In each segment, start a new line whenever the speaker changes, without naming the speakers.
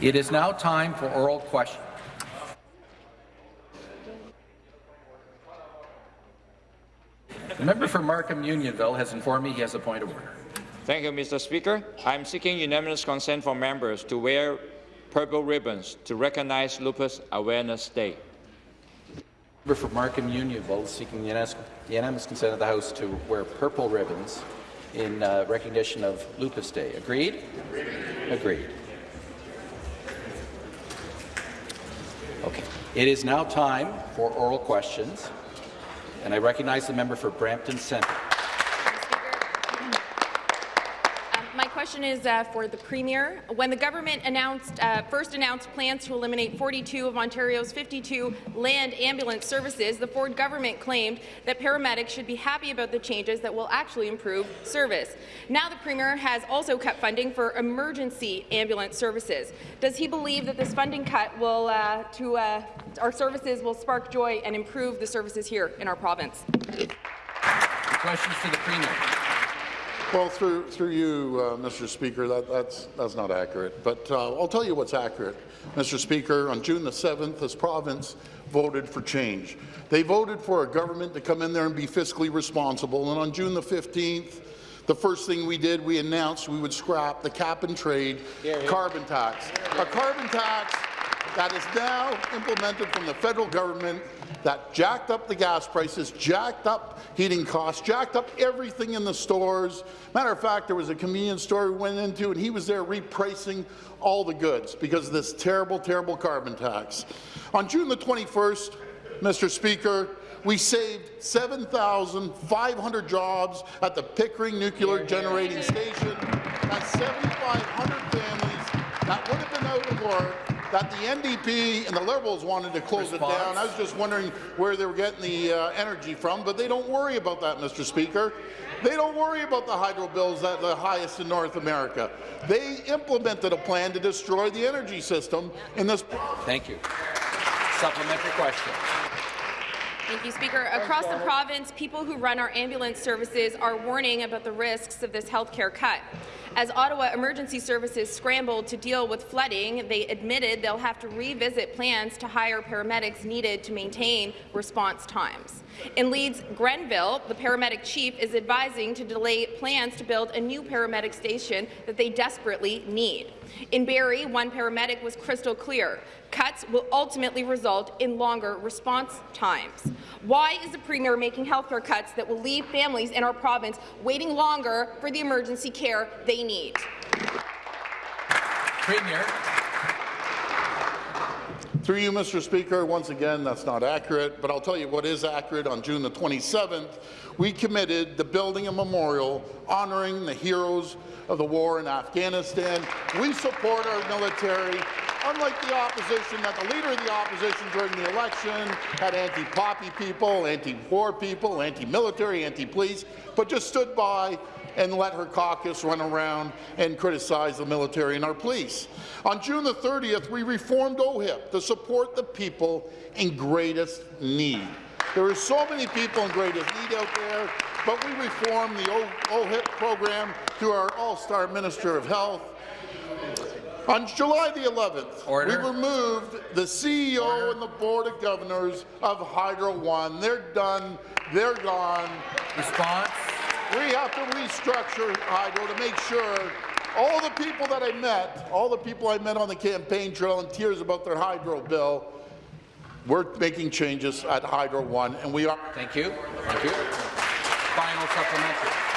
It is now time for oral questions. The member for Markham Unionville has informed me he has a point of order.
Thank you, Mr. Speaker. I am seeking unanimous consent for members to wear purple ribbons to recognize Lupus Awareness Day.
Member for Markham Unionville is seeking unanimous consent of the House to wear purple ribbons in uh, recognition of Lupus Day. Agreed? Agreed. Agreed. Okay. It is now time for oral questions, and I recognize the member for Brampton Centre.
Question is uh, for the Premier. When the government announced, uh, first announced plans to eliminate 42 of Ontario's 52 land ambulance services, the Ford government claimed that paramedics should be happy about the changes that will actually improve service. Now the Premier has also cut funding for emergency ambulance services. Does he believe that this funding cut will uh, to uh, our services will spark joy and improve the services here in our province?
Questions to the Premier.
Well, through, through you, uh, Mr. Speaker, that, that's, that's not accurate. But uh, I'll tell you what's accurate. Mr. Speaker, on June the 7th, this province voted for change. They voted for a government to come in there and be fiscally responsible. And on June the 15th, the first thing we did, we announced we would scrap the cap-and-trade carbon tax. A carbon tax that is now implemented from the federal government that jacked up the gas prices, jacked up heating costs, jacked up everything in the stores. Matter of fact, there was a convenience store we went into, and he was there repricing all the goods because of this terrible, terrible carbon tax. On June the 21st, Mr. Speaker, we saved 7,500 jobs at the Pickering Nuclear Generating Station. That's 7,500 families that would have been out of work that the NDP and the Liberals wanted to close Response. it down. I was just wondering where they were getting the uh, energy from, but they don't worry about that, Mr. Speaker. They don't worry about the hydro bills that are the highest in North America. They implemented a plan to destroy the energy system in this.
Thank you. Supplementary question.
Thank you, Speaker. Across the province, people who run our ambulance services are warning about the risks of this health care cut. As Ottawa Emergency Services scrambled to deal with flooding, they admitted they'll have to revisit plans to hire paramedics needed to maintain response times. In Leeds Grenville, the paramedic chief is advising to delay plans to build a new paramedic station that they desperately need. In Barrie, one paramedic was crystal clear. Cuts will ultimately result in longer response times. Why is the Premier making healthcare cuts that will leave families in our province waiting longer for the emergency care they need?
Premier.
Through you, Mr. Speaker, once again, that's not accurate, but I'll tell you what is accurate. On June the 27th, we committed to building a memorial honoring the heroes of the war in Afghanistan. We support our military. Unlike the opposition, that the leader of the opposition during the election had anti-poppy people, anti-war people, anti-military, anti-police, but just stood by and let her caucus run around and criticize the military and our police. On June the 30th, we reformed OHIP to support the people in greatest need. There are so many people in greatest need out there, but we reformed the OHIP program through our all-star Minister of Health. On July the 11th, Order. we removed the CEO Order. and the Board of Governors of Hydro One. They're done. They're gone.
Response?
We have to restructure Hydro to make sure all the people that I met, all the people I met on the campaign trail in tears about their hydro bill, we're making changes at Hydro One, and we are.
Thank you. Thank you. Final supplementary.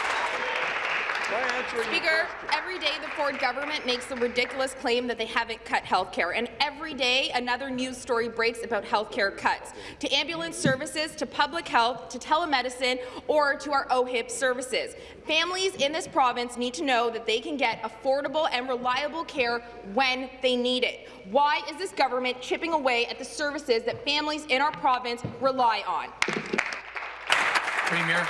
Speaker, every day the Ford government makes the ridiculous claim that they haven't cut health care, and every day another news story breaks about health care cuts, to ambulance services, to public health, to telemedicine, or to our OHIP services. Families in this province need to know that they can get affordable and reliable care when they need it. Why is this government chipping away at the services that families in our province rely on?
Premier.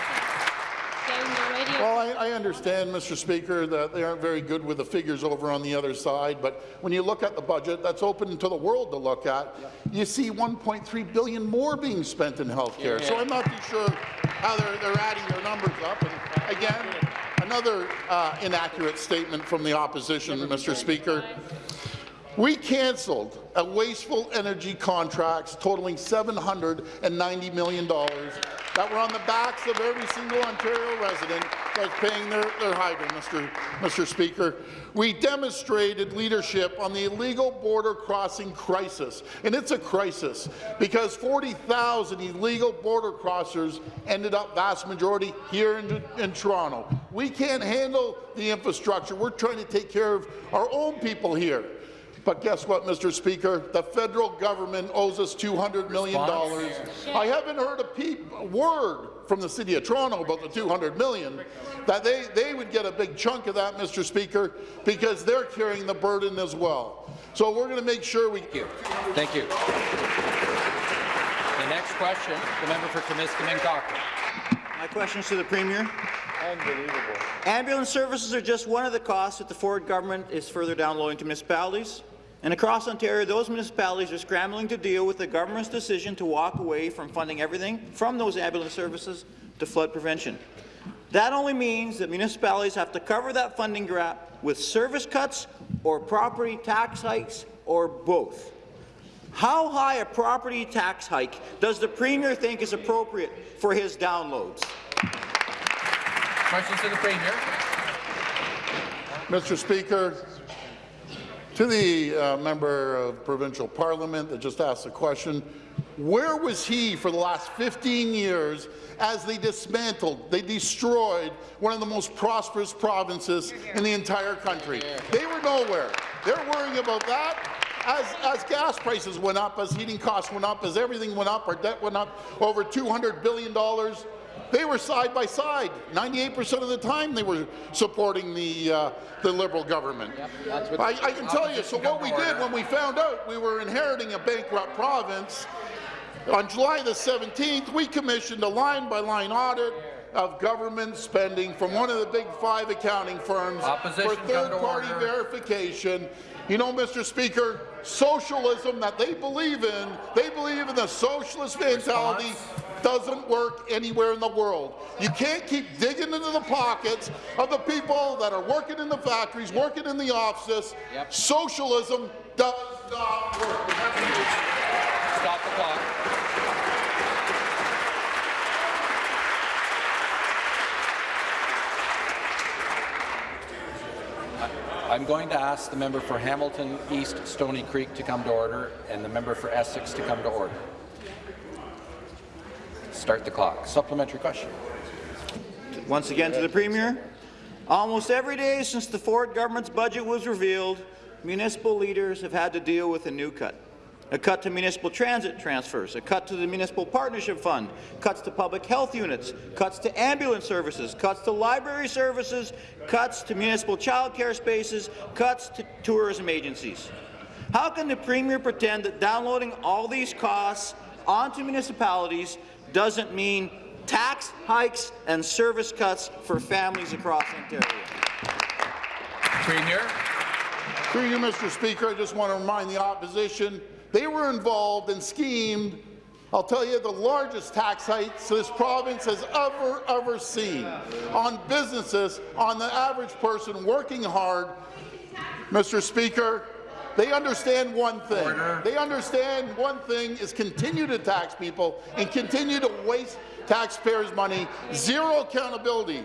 Well, I, I, understand, Mr. Speaker, that they aren't very good with the figures over on the other side, but when you look at the budget that's open to the world to look at, you see 1.3 billion more being spent in health care. Yeah. So I'm not too sure how they're, they're adding their numbers up. And again, another uh, inaccurate statement from the opposition, Mr. Speaker. We cancelled a wasteful energy contracts totaling $790 million that were on the backs of every single Ontario resident that's paying their, their hydrant, Mr. Mr. Speaker. We demonstrated leadership on the illegal border crossing crisis, and it's a crisis because 40,000 illegal border crossers ended up, vast majority, here in, in Toronto. We can't handle the infrastructure. We're trying to take care of our own people here. But guess what, Mr. Speaker? The federal government owes us $200 million. I haven't heard a peep, a word from the City of Toronto about the 200 million, that they, they would get a big chunk of that, Mr. Speaker, because they're carrying the burden as well. So we're going to make sure we...
Thank you. Thank you. The next question, the member for Timiskaming Cochrane.
My question is to the Premier.
Unbelievable.
Ambulance services are just one of the costs that the Ford government is further downloading to municipalities. And across Ontario, those municipalities are scrambling to deal with the government's decision to walk away from funding everything from those ambulance services to flood prevention. That only means that municipalities have to cover that funding gap with service cuts or property tax hikes or both. How high a property tax hike does the Premier think is appropriate for his downloads?
Questions to the Premier.
Mr. Speaker, to the uh, member of provincial parliament that just asked the question, where was he for the last 15 years as they dismantled, they destroyed one of the most prosperous provinces in the entire country? They were nowhere. They're worrying about that. As, as gas prices went up, as heating costs went up, as everything went up, our debt went up over $200 billion, they were side by side. 98% of the time they were supporting the, uh, the Liberal government.
Yep,
I, I can tell you, so what we did when we found out we were inheriting a bankrupt province, on July the 17th, we commissioned a line-by-line -line audit of government spending from one of the big five accounting firms
Opposition,
for third-party verification. You know, Mr. Speaker, socialism that they believe in, they believe in the socialist mentality, doesn't work anywhere in the world. You can't keep digging into the pockets of the people that are working in the factories, working in the offices.
Yep.
Socialism does not work.
Stop the clock. I'm going to ask the member for Hamilton East Stony Creek to come to order and the member for Essex to come to order. Start the clock. Supplementary question.
Once again to the Premier. Almost every day since the Ford government's budget was revealed, municipal leaders have had to deal with a new cut. A cut to municipal transit transfers, a cut to the Municipal Partnership Fund, cuts to public health units, cuts to ambulance services, cuts to library services, cuts to municipal childcare spaces, cuts to tourism agencies. How can the Premier pretend that downloading all these costs onto municipalities doesn't mean tax hikes and service cuts for families across Ontario?
Premier.
Through you, Mr. Speaker, I just want to remind the opposition they were involved and schemed, I'll tell you, the largest tax hikes this province has ever, ever seen on businesses, on the average person working hard. Mr. Speaker, they understand one thing.
Order.
They understand one thing is continue to tax people and continue to waste taxpayers' money. Zero accountability.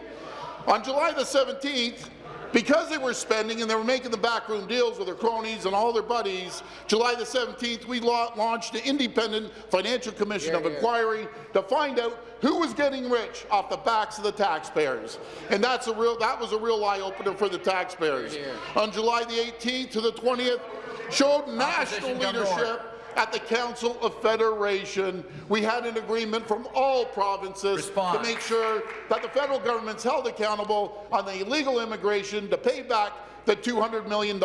On July the 17th, because they were spending and they were making the backroom deals with their cronies and all their buddies, July the 17th, we launched an Independent Financial Commission of Inquiry to find out who was getting rich off the backs of the taxpayers. And that's a real, that was a real eye-opener for the taxpayers. On July the 18th to the 20th, showed national
Opposition,
leadership at the Council of Federation. We had an agreement from all provinces
Response.
to make sure that the federal government's held accountable on the illegal immigration to pay back the $200 million.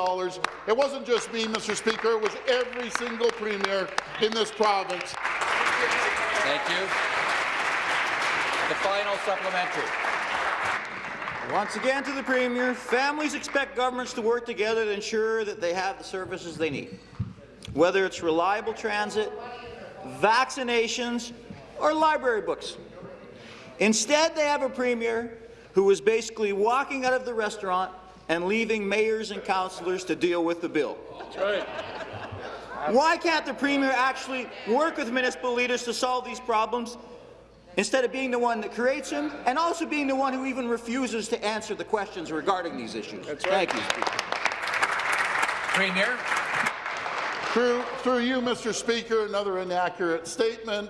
It wasn't just me, Mr. Speaker, it was every single premier in this province.
Thank you. The final supplementary.
Once again to the Premier, families expect governments to work together to ensure that they have the services they need, whether it's reliable transit, vaccinations, or library books. Instead, they have a Premier who is basically walking out of the restaurant and leaving mayors and councillors to deal with the bill. Why can't the Premier actually work with municipal leaders to solve these problems instead of being the one that creates them and also being the one who even refuses to answer the questions regarding these issues? Thank you,
Premier.
Through, through you, Mr. Speaker, another inaccurate statement.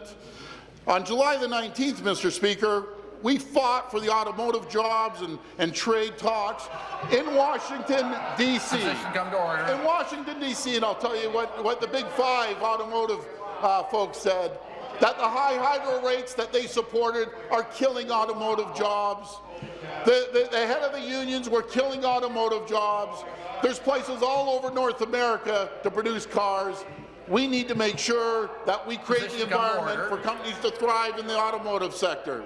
On July the 19th, Mr. Speaker, we fought for the automotive jobs and, and trade talks in Washington, D.C.
Position come to order.
In Washington, D.C., and I'll tell you what, what the Big Five automotive uh, folks said, that the high hydro rates that they supported are killing automotive jobs. The, the, the head of the unions were killing automotive jobs. There's places all over North America to produce cars. We need to make sure that we create the
Position come to
environment for companies to thrive in the automotive sector.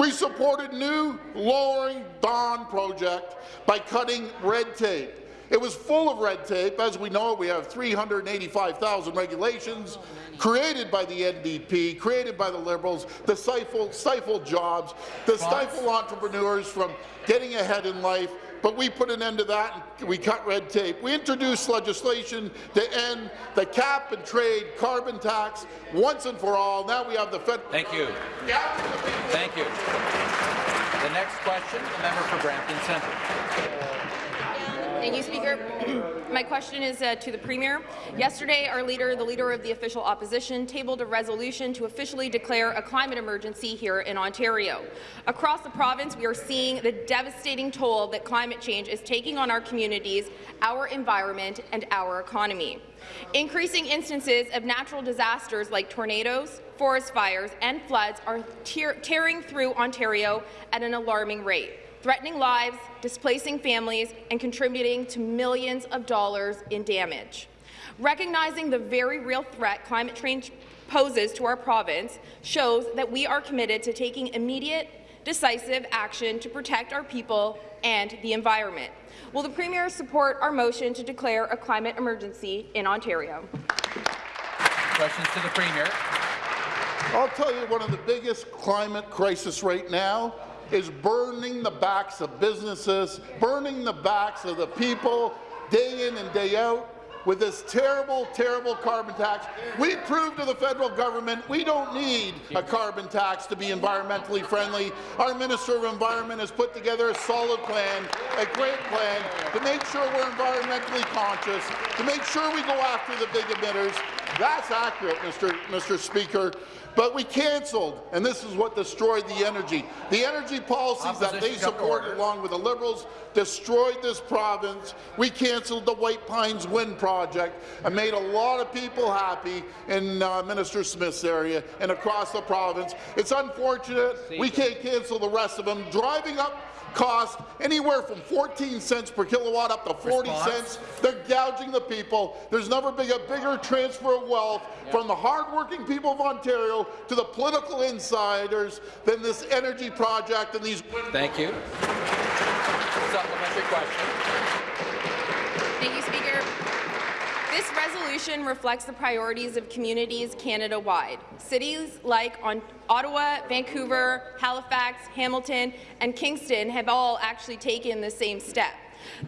We supported new lowering bond project by cutting red tape. It was full of red tape. As we know, we have 385,000 regulations created by the NDP, created by the Liberals, to stifle, stifle jobs, to stifle entrepreneurs from getting ahead in life. But we put an end to that and we cut red tape. We introduced legislation to end the cap and trade carbon tax once and for all. Now we have the federal.
Thank you. Thank you. The next question, the member for Brampton Centre.
Thank you, Speaker. My question is uh, to the Premier. Yesterday, our leader, the Leader of the Official Opposition, tabled a resolution to officially declare a climate emergency here in Ontario. Across the province, we are seeing the devastating toll that climate change is taking on our communities, our environment, and our economy. Increasing instances of natural disasters like tornadoes, forest fires, and floods are tearing through Ontario at an alarming rate threatening lives, displacing families, and contributing to millions of dollars in damage. Recognizing the very real threat climate change poses to our province shows that we are committed to taking immediate, decisive action to protect our people and the environment. Will the Premier support our motion to declare a climate emergency in Ontario?
Questions to the Premier.
I'll tell you, one of the biggest climate crisis right now is burning the backs of businesses, burning the backs of the people day in and day out with this terrible, terrible carbon tax. We proved to the federal government we don't need a carbon tax to be environmentally friendly. Our Minister of Environment has put together a solid plan, a great plan, to make sure we're environmentally conscious, to make sure we go after the big emitters. That's accurate, Mr. Mr. Speaker. But we cancelled, and this is what destroyed the energy. The energy policies that they
Opposition come to
supported along with the Liberals destroyed this province. We cancelled the White Pines Wind Project and made a lot of people happy in uh, Minister Smith's area and across the province. It's unfortunate we can't cancel the rest of them. Driving up cost anywhere from 14 cents per kilowatt up to 40
Response.
cents. They're gouging the people. There's never been a bigger transfer of wealth from the hardworking people of Ontario to the political insiders than this energy project and these
Thank you. Supplementary question.
This resolution reflects the priorities of communities Canada-wide. Cities like Ottawa, Vancouver, Halifax, Hamilton, and Kingston have all actually taken the same step.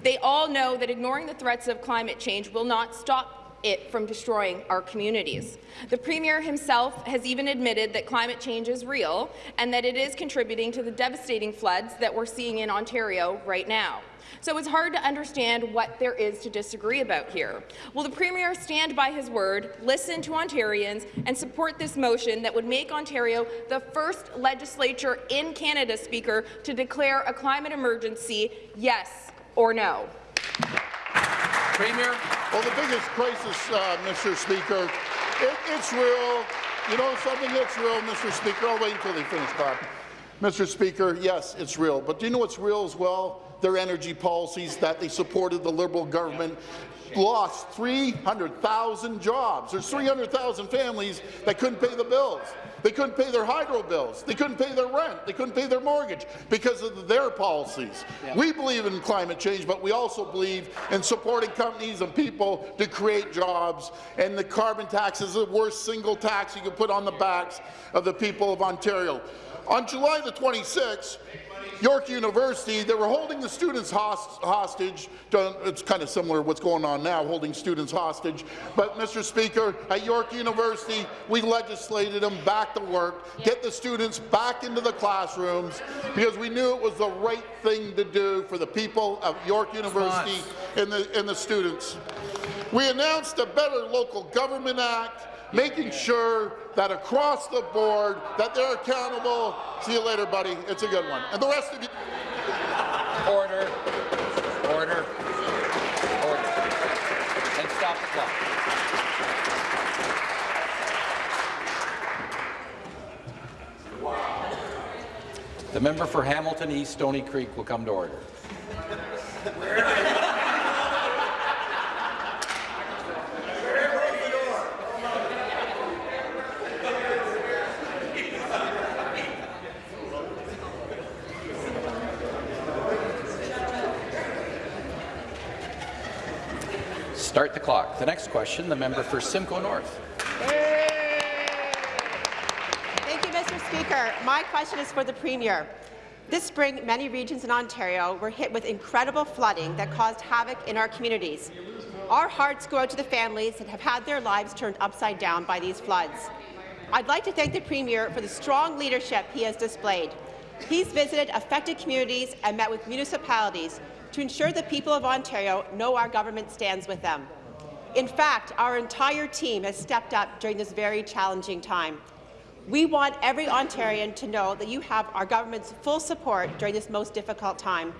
They all know that ignoring the threats of climate change will not stop it from destroying our communities. The Premier himself has even admitted that climate change is real and that it is contributing to the devastating floods that we're seeing in Ontario right now. So it's hard to understand what there is to disagree about here. Will the Premier stand by his word, listen to Ontarians, and support this motion that would make Ontario the first legislature in Canada, Speaker, to declare a climate emergency, yes or no?
Premier.
Well, the biggest crisis, uh, Mr. Speaker, it, it's real. You know something? It's real, Mr. Speaker. I'll wait until they finish talking. Mr. Speaker, yes, it's real. But do you know what's real as well? Their energy policies that they supported the Liberal government lost 300,000 jobs. There's 300,000 families that couldn't pay the bills. They couldn't pay their hydro bills. They couldn't pay their rent. They couldn't pay their mortgage because of their policies. We believe in climate change, but we also believe in supporting companies and people to create jobs. And the carbon tax is the worst single tax you can put on the backs of the people of Ontario. On July the 26th, York University, they were holding the students host hostage. It's kind of similar to what's going on now, holding students hostage. But, Mr. Speaker, at York University, we legislated them back to work, get the students back into the classrooms, because we knew it was the right thing to do for the people of York University and the, and the students. We announced a Better Local Government Act, making sure that across the board that they're accountable. See you later, buddy. It's a good one. And the rest of you.
Order. Order. Order. And stop the clock. The member for Hamilton East Stony Creek will come to order. Start the clock. The next question, the member for Simcoe North.
Thank you, Mr. Speaker. My question is for the Premier. This spring, many regions in Ontario were hit with incredible flooding that caused havoc in our communities. Our hearts go out to the families that have had their lives turned upside down by these floods. I'd like to thank the Premier for the strong leadership he has displayed. He's visited affected communities and met with municipalities to ensure the people of Ontario know our government stands with them. In fact, our entire team has stepped up during this very challenging time. We want every Ontarian to know that you have our government's full support during this most difficult time.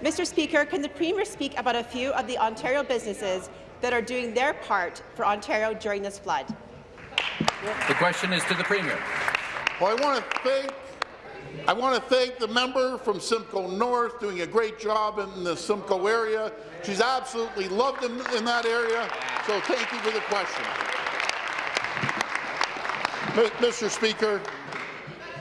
Mr. Speaker, can the Premier speak about a few of the Ontario businesses that are doing their part for Ontario during this flood?
The question is to the Premier.
Well, I want to thank I want to thank the member from Simcoe North doing a great job in the Simcoe area. She's absolutely loved in, in that area, so thank you for the question. Mr. Speaker,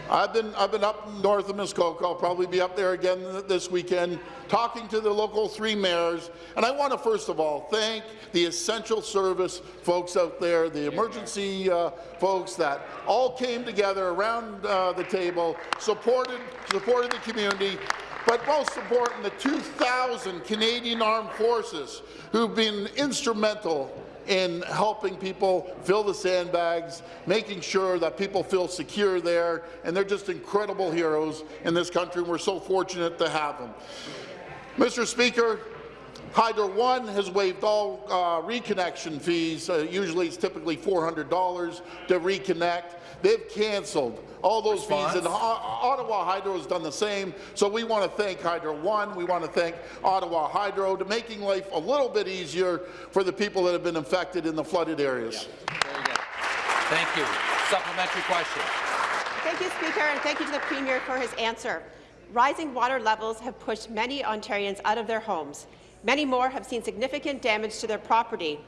I've been I've been up north of Muskoka. I'll probably be up there again this weekend, talking to the local three mayors. And I want to first of all thank the essential service folks out there, the emergency uh, folks that all came together around uh, the table, supported supported the community. But most important, the 2,000 Canadian Armed Forces who've been instrumental in helping people fill the sandbags, making sure that people feel secure there, and they're just incredible heroes in this country, and we're so fortunate to have them. Mr. Speaker, Hydro One has waived all uh, reconnection fees. Uh, usually it's typically $400 to reconnect. They've cancelled all those
Response?
fees, and Ottawa Hydro has done the same. So we want to thank Hydro One. We want to thank Ottawa Hydro to making life a little bit easier for the people that have been affected in the flooded areas.
Very good. Thank you. Supplementary question.
Thank you, Speaker, and thank you to the Premier for his answer. Rising water levels have pushed many Ontarians out of their homes. Many more have seen significant damage to their property.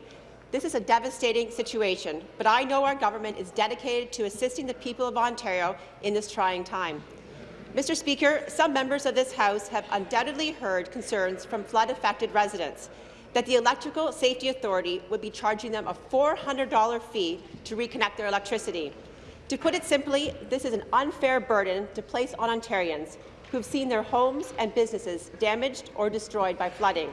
This is a devastating situation, but I know our government is dedicated to assisting the people of Ontario in this trying time. Mr. Speaker, some members of this House have undoubtedly heard concerns from flood-affected residents that the Electrical Safety Authority would be charging them a $400 fee to reconnect their electricity. To put it simply, this is an unfair burden to place on Ontarians who have seen their homes and businesses damaged or destroyed by flooding.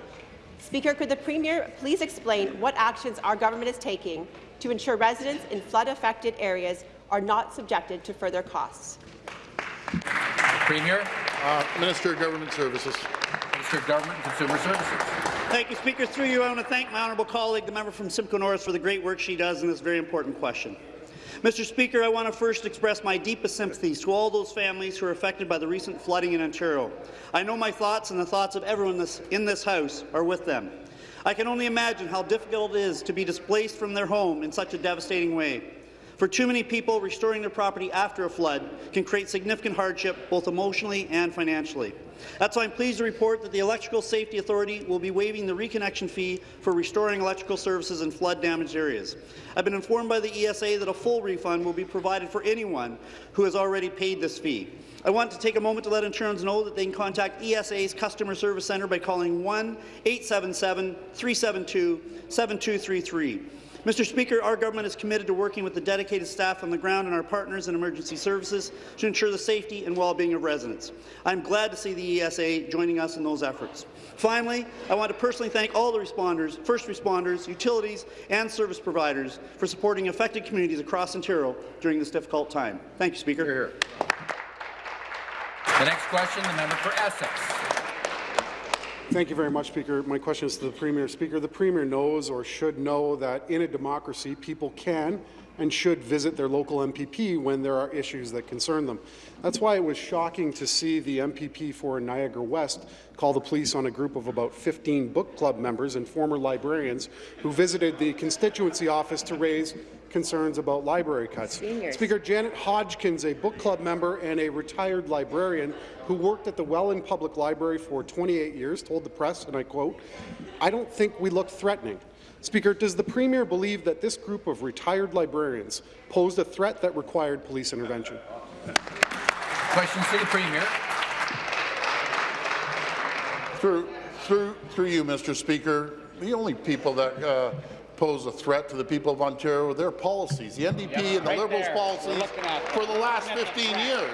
Speaker, could the Premier please explain what actions our government is taking to ensure residents in flood-affected areas are not subjected to further costs?
Premier.
Uh, Minister of Government Services.
Minister of Government and Consumer Services.
Thank you, Speaker. Through you, I want to thank my honourable colleague, the member from Simcoe North, for the great work she does in this very important question. Mr. Speaker, I want to first express my deepest sympathies to all those families who are affected by the recent flooding in Ontario. I know my thoughts and the thoughts of everyone this, in this House are with them. I can only imagine how difficult it is to be displaced from their home in such a devastating way. For too many people, restoring their property after a flood can create significant hardship, both emotionally and financially. That's why I'm pleased to report that the Electrical Safety Authority will be waiving the reconnection fee for restoring electrical services in flood-damaged areas. I've been informed by the ESA that a full refund will be provided for anyone who has already paid this fee. I want to take a moment to let insurance know that they can contact ESA's Customer Service Centre by calling 1-877-372-7233. Mr. Speaker, our government is committed to working with the dedicated staff on the ground and our partners in emergency services to ensure the safety and well-being of residents. I'm glad to see the ESA joining us in those efforts. Finally, I want to personally thank all the responders, first responders, utilities, and service providers for supporting affected communities across Ontario during this difficult time. Thank you, Speaker.
Hear, hear. The next question, the member for Essex.
Thank you very much, Speaker. My question is to the Premier. Speaker, the Premier knows or should know that in a democracy, people can and should visit their local MPP when there are issues that concern them. That's why it was shocking to see the MPP for Niagara West call the police on a group of about 15 book club members and former librarians who visited the constituency office to raise concerns about library cuts.
Seniors.
Speaker, Janet Hodgkins, a book club member and a retired librarian who worked at the Welland Public Library for 28 years, told the press, and I quote, I don't think we look threatening. Speaker, does the Premier believe that this group of retired librarians posed a threat that required police intervention?
Questions to the Premier.
Through, through, through you, Mr. Speaker, the only people that uh, pose a threat to the people of Ontario are their policies. The NDP and the
right
Liberals'
there.
policies
We're looking at-
for the last
looking at the
15 years.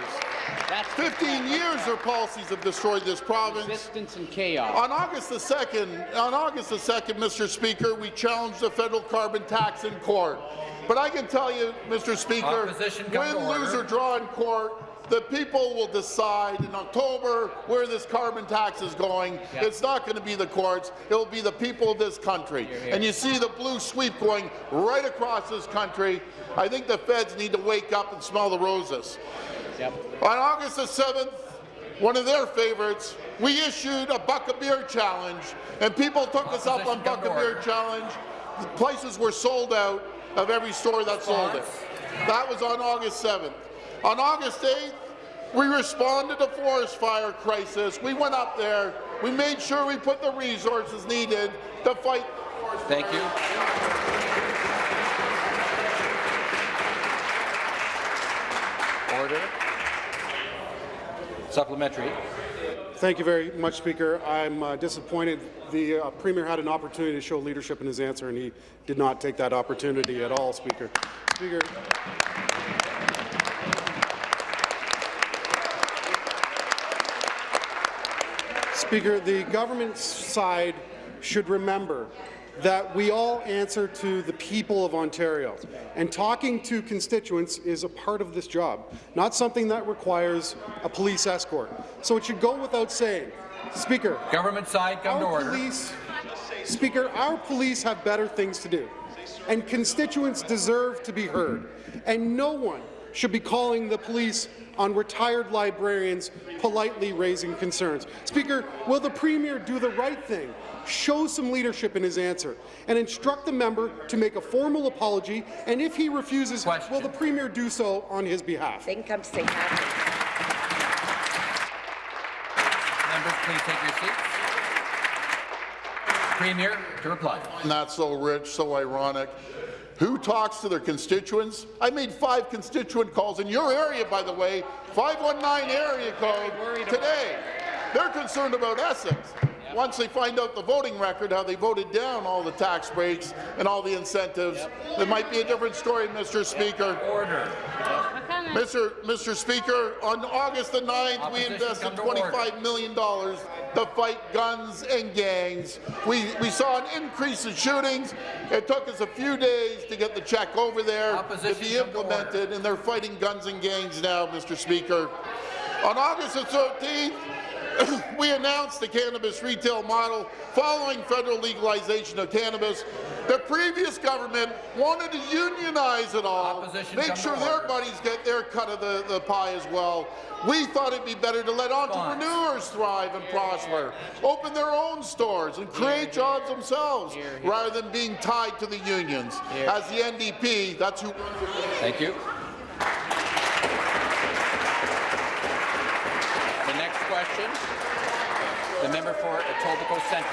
That's
15 years their policies have destroyed this province.
resistance and chaos.
On August the 2nd, on August the 2nd, Mr. Speaker, we challenged the federal carbon tax in court. But I can tell you, Mr. Speaker,
Opposition, come
win, lose, or draw in court, the people will decide in October where this carbon tax is going.
Yep.
It's not going to be the courts. It will be the people of this country. And you see the blue sweep going right across this country. I think the feds need to wake up and smell the roses.
Yep.
On August the 7th, one of their favorites, we issued a Buck a Beer Challenge, and people took us up on
Opposition,
Buck a Beer. Challenge. The places were sold out of every store that sold it. That was on August 7th. On August 8th, we responded to the forest fire crisis. We went up there. We made sure we put the resources needed to fight the forest
Thank
fires.
you. Order. Supplementary.
Thank you very much, Speaker. I'm uh, disappointed the uh, Premier had an opportunity to show leadership in his answer, and he did not take that opportunity at all, Speaker. Speaker, Speaker, the government side should remember that we all answer to the people of Ontario, and talking to constituents is a part of this job, not something that requires a police escort. So it should go without saying. Speaker,
Government side, come to
our
order.
police, Speaker, our police have better things to do, and constituents deserve to be heard, and no one should be calling the police on retired librarians politely raising concerns. Speaker, will the Premier do the right thing, show some leadership in his answer, and instruct the member to make a formal apology, and if he refuses,
Question.
will the Premier do so on his behalf?
They can come to St.
Members, please take your seats. Premier to reply.
Not so rich, so ironic. Who talks to their constituents? I made five constituent calls in your area, by the way, 519 area code today. They're concerned about Essex. Once they find out the voting record, how they voted down all the tax breaks and all the incentives, there might be a different story, Mr. Speaker.
Order.
Mr. Mr. Speaker, on August the 9th, we invested
come to order.
$25 million to fight guns and gangs. We, we saw an increase in shootings. It took us a few days to get the check over there to be
come to
implemented, and they're fighting guns and gangs now, Mr. Speaker. On August the 13th, we announced the cannabis retail model following federal legalization of cannabis. The previous government wanted to unionize it all,
Opposition,
make sure their
order.
buddies get their cut of the, the pie as well. We thought it'd be better to let entrepreneurs thrive and prosper, open their own stores and create jobs themselves, rather than being tied to the unions. As the NDP, that's who.
Thank you. The next question, the member for Etobicoke Centre.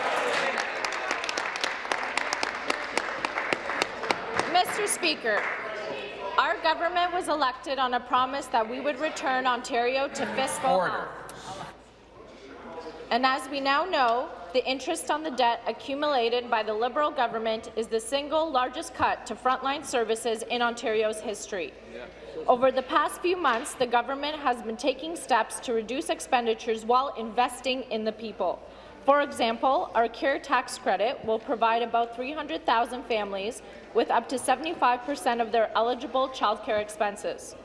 Mr. Speaker, our government was elected on a promise that we would return Ontario to fiscal
Order.
And as we now know, the interest on the debt accumulated by the Liberal government is the single largest cut to frontline services in Ontario's history. Over the past few months, the government has been taking steps to reduce expenditures while investing in the people. For example, our CARE tax credit will provide about 300,000 families with up to 75 per cent of their eligible childcare expenses.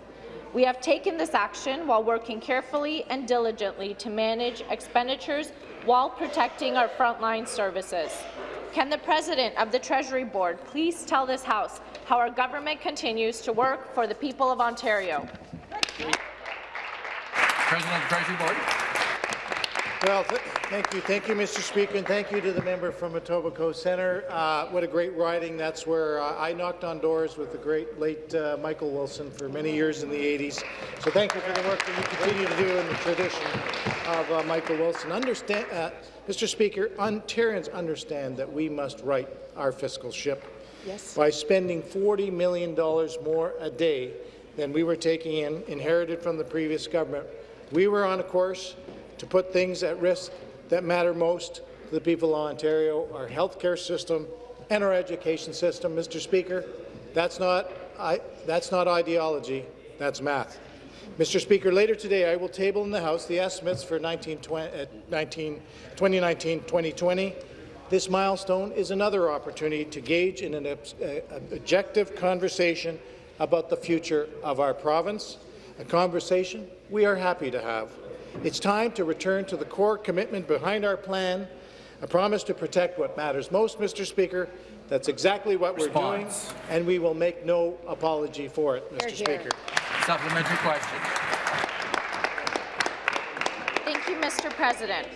We have taken this action while working carefully and diligently to manage expenditures while protecting our frontline services. Can the President of the Treasury Board please tell this House how our government continues to work for the people of Ontario?
President of the Treasury Board.
Well, th thank you, thank you, Mr. Speaker, and thank you to the member from Etobicoke Centre. Uh, what a great riding! That's where uh, I knocked on doors with the great late uh, Michael Wilson for many years in the 80s. So thank you for the work that you continue to do in the tradition of uh, Michael Wilson. Understand, uh, Mr. Speaker, Ontarians understand that we must right our fiscal ship
Yes.
by spending $40 million more a day than we were taking in, inherited from the previous government. We were on a course to put things at risk that matter most to the people of Ontario, our healthcare system and our education system. Mr. Speaker, that's not, I, that's not ideology, that's math. Mr. Speaker, later today I will table in the House the estimates for 2019-2020. This milestone is another opportunity to gauge in an uh, objective conversation about the future of our province, a conversation we are happy to have. It's time to return to the core commitment behind our plan, a promise to protect what matters most, Mr. Speaker. That's exactly what we're doing, and we will make no apology for it, Mr.
Hear, hear.
Speaker.
Supplementary question.
Thank you, Mr. President.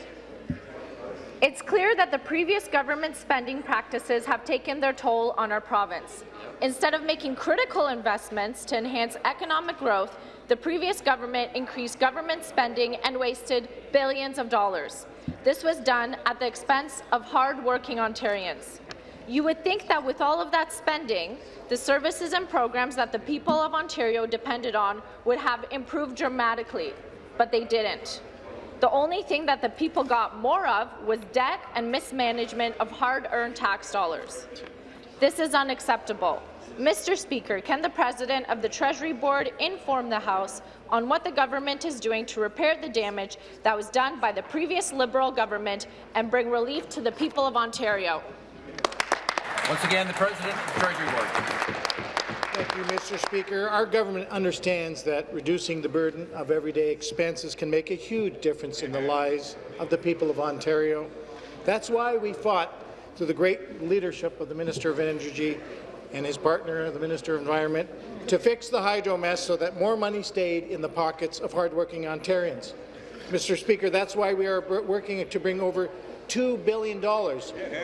It's clear that the previous government spending practices have taken their toll on our province. Instead of making critical investments to enhance economic growth, the previous government increased government spending and wasted billions of dollars. This was done at the expense of hard-working Ontarians. You would think that with all of that spending, the services and programs that the people of Ontario depended on would have improved dramatically, but they didn't. The only thing that the people got more of was debt and mismanagement of hard-earned tax dollars. This is unacceptable. Mr. Speaker, can the President of the Treasury Board inform the House on what the government is doing to repair the damage that was done by the previous Liberal government and bring relief to the people of Ontario?
Once again, the President of the Treasury Board.
Thank you, Mr. Speaker. Our government understands that reducing the burden of everyday expenses can make a huge difference in the lives of the people of Ontario. That's why we fought through the great leadership of the Minister of Energy and his partner, the Minister of Environment, to fix the hydro mess so that more money stayed in the pockets of hardworking Ontarians. Mr. Speaker, that's why we are working to bring over $2 billion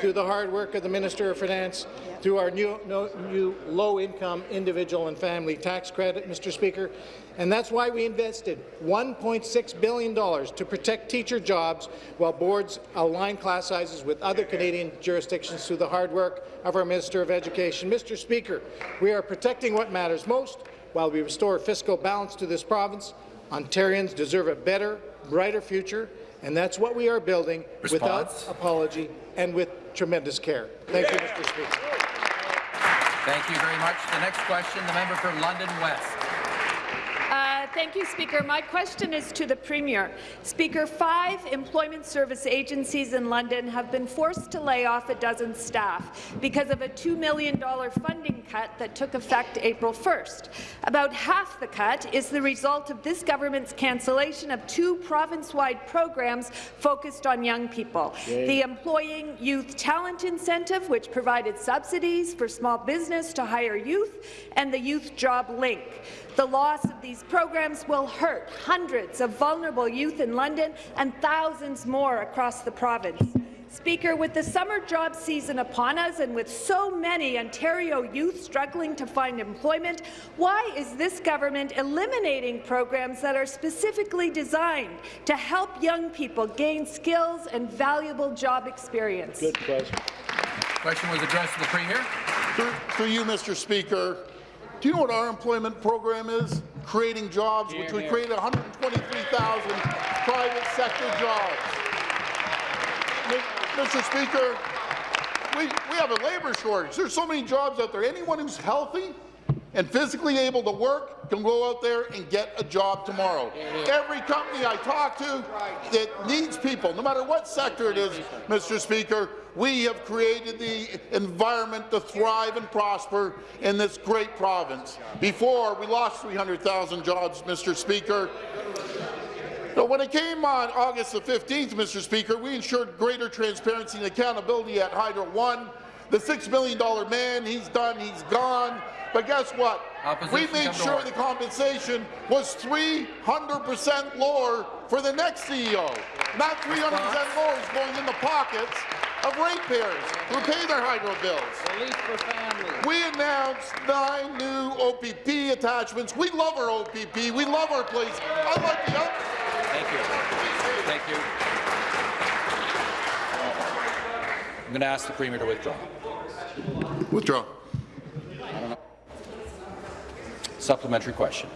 through the hard work of the Minister of Finance, through our new, new low-income individual and family tax credit, Mr. Speaker. And that's why we invested $1.6 billion to protect teacher jobs while boards align class sizes with other Canadian jurisdictions through the hard work of our Minister of Education. Mr. Speaker, we are protecting what matters most while we restore fiscal balance to this province. Ontarians deserve a better, brighter future, and that's what we are building
Response.
without apology and with tremendous care. Thank you, Mr. Speaker.
Thank you very much. The next question, the member for London West.
Uh, Thank you, Speaker. My question is to the Premier. Speaker, five employment service agencies in London have been forced to lay off a dozen staff because of a $2 million funding cut that took effect April 1st. About half the cut is the result of this government's cancellation of two province-wide programs focused on young people.
Yay.
The Employing Youth Talent Incentive, which provided subsidies for small business to hire youth, and the Youth Job Link. The loss of these programs will hurt hundreds of vulnerable youth in London and thousands more across the province. Speaker, with the summer job season upon us and with so many Ontario youth struggling to find employment, why is this government eliminating programs that are specifically designed to help young people gain skills and valuable job experience?
Good question.
Question was addressed to the Premier.
Through, through you, Mr. Speaker, do you know what our employment program is? Creating jobs, which we
Hear, hear.
created 123,000 private sector jobs. Mr. Speaker, we, we have a labour shortage. There's so many jobs out there. Anyone who's healthy and physically able to work can go out there and get a job tomorrow. Every company I talk to that needs people, no matter what sector it is, Mr. Speaker, we have created the environment to thrive and prosper in this great province. Before, we lost 300,000 jobs, Mr. Speaker. So when it came on August the 15th, Mr. Speaker, we ensured greater transparency and accountability at Hydro One. The $6 million man, he's done, he's gone. But guess what?
Opposition
we made sure the compensation was 300% lower for the next CEO. Not 300% lower is going in the pockets of ratepayers who pay their hydro bills.
Relief for families.
We announced nine new OPP attachments. We love our OPP. We love our place. I like the.
Thank you. Thank you. I'm going to ask the Premier to withdraw.
Withdraw.
Supplementary question.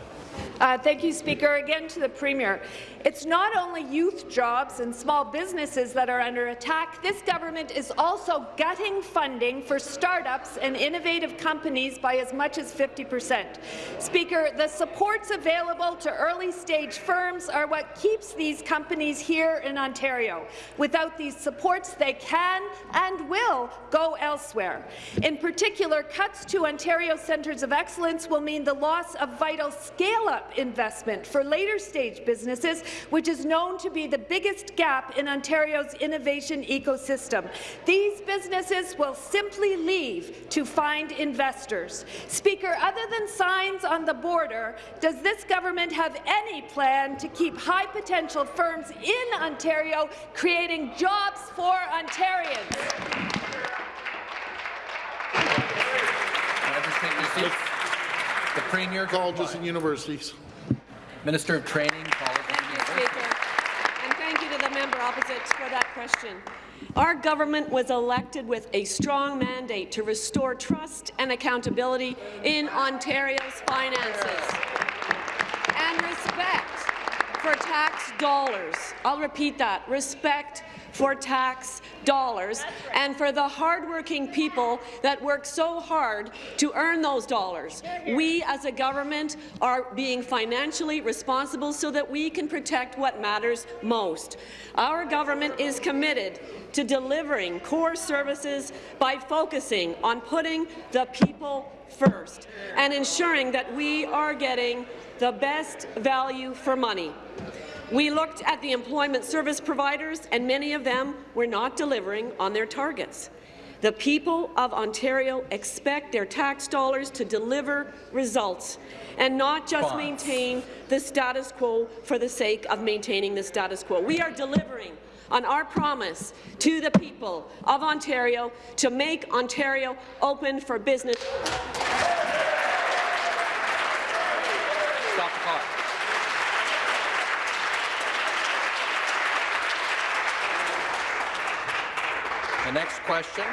Uh, thank you, Speaker. Again to the Premier. It's not only youth jobs and small businesses that are under attack. This government is also gutting funding for startups and innovative companies by as much as 50 percent. Speaker, the supports available to early-stage firms are what keeps these companies here in Ontario. Without these supports, they can and will go elsewhere. In particular, cuts to Ontario Centres of Excellence will mean the loss of vital scale-up investment for later-stage businesses, which is known to be the biggest gap in Ontario's innovation ecosystem. These businesses will simply leave to find investors. Speaker, other than signs on the border, does this government have any plan to keep high-potential firms in Ontario creating jobs for Ontarians?
Members take their seats. The Premier
colleges and universities.
Minister of Training, Colleges
Thank you, Speaker. And thank you to the member opposite for that question. Our government was elected with a strong mandate to restore trust and accountability in Ontario's finances and respect for tax dollars. I'll repeat that, respect for tax dollars and for the hardworking people that work so hard to earn those dollars. We as a government are being financially responsible so that we can protect what matters most. Our government is committed to delivering core services by focusing on putting the people first and ensuring that we are getting the best value for money. We looked at the employment service providers, and many of them were not delivering on their targets. The people of Ontario expect their tax dollars to deliver results and not just maintain the status quo for the sake of maintaining the status quo. We are delivering on our promise to the people of Ontario to make Ontario open for business.
Stop the clock. The next question.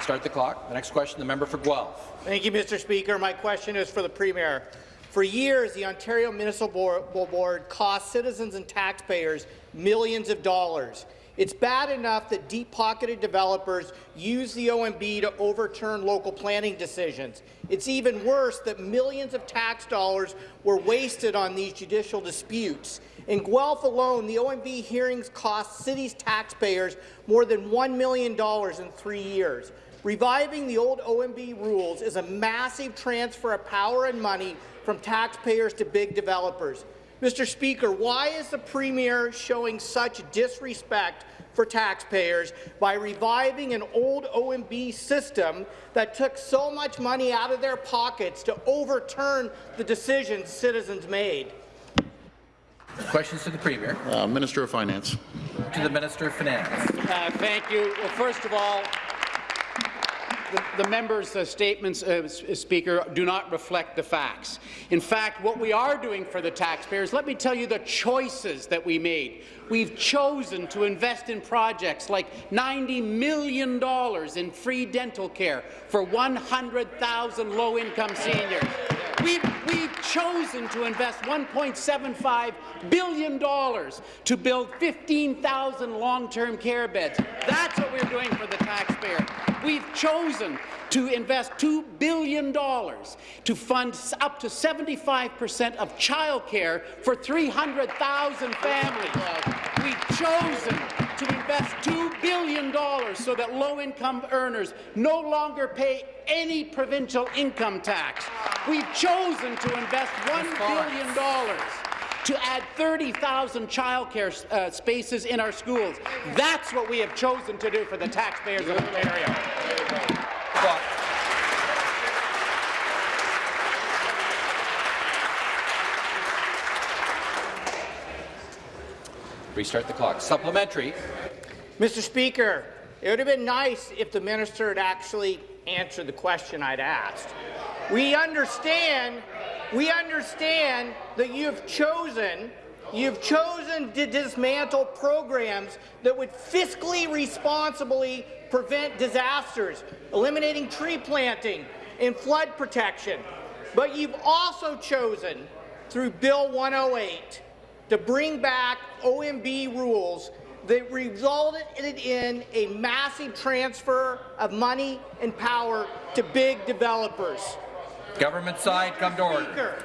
Start the clock. The next question, the member for Guelph.
Thank you, Mr. Speaker. My question is for the Premier. For years, the Ontario Municipal Board cost citizens and taxpayers millions of dollars. It's bad enough that deep-pocketed developers use the OMB to overturn local planning decisions. It's even worse that millions of tax dollars were wasted on these judicial disputes. In Guelph alone, the OMB hearings cost cities' taxpayers more than $1 million in three years.
Reviving the old OMB rules is a massive transfer of power and money from taxpayers to big developers. Mr. Speaker, why is the Premier showing such disrespect for taxpayers by reviving an old OMB system that took so much money out of their pockets to overturn the decisions citizens made?
Questions to the Premier.
Uh, Minister of Finance.
To the Minister of Finance.
Uh, thank you. Well, first of all, the, the members' uh, statements, uh, Speaker, do not reflect the facts. In fact, what we are doing for the taxpayers, let me tell you the choices that we made. We've chosen to invest in projects like $90 million in free dental care for 100,000 low-income seniors. We've, we've chosen to invest $1.75 billion to build 15,000 long-term care beds. That's what we're doing for the taxpayer. We've chosen to invest $2 billion to fund up to 75 percent of childcare for 300,000 families. We've chosen to invest $2 billion so that low-income earners no longer pay any provincial income tax. We've chosen to invest $1 billion to add 30,000 childcare uh, spaces in our schools. That's what we have chosen to do for the taxpayers of Ontario.
Restart the clock. Supplementary.
Mr. Speaker, it would have been nice if the minister had actually answered the question I'd asked. We understand, we understand that you've chosen You've chosen to dismantle programs that would fiscally responsibly prevent disasters, eliminating tree planting and flood protection. But you've also chosen, through Bill 108, to bring back OMB rules that resulted in a massive transfer of money and power to big developers.
Government side, come to order.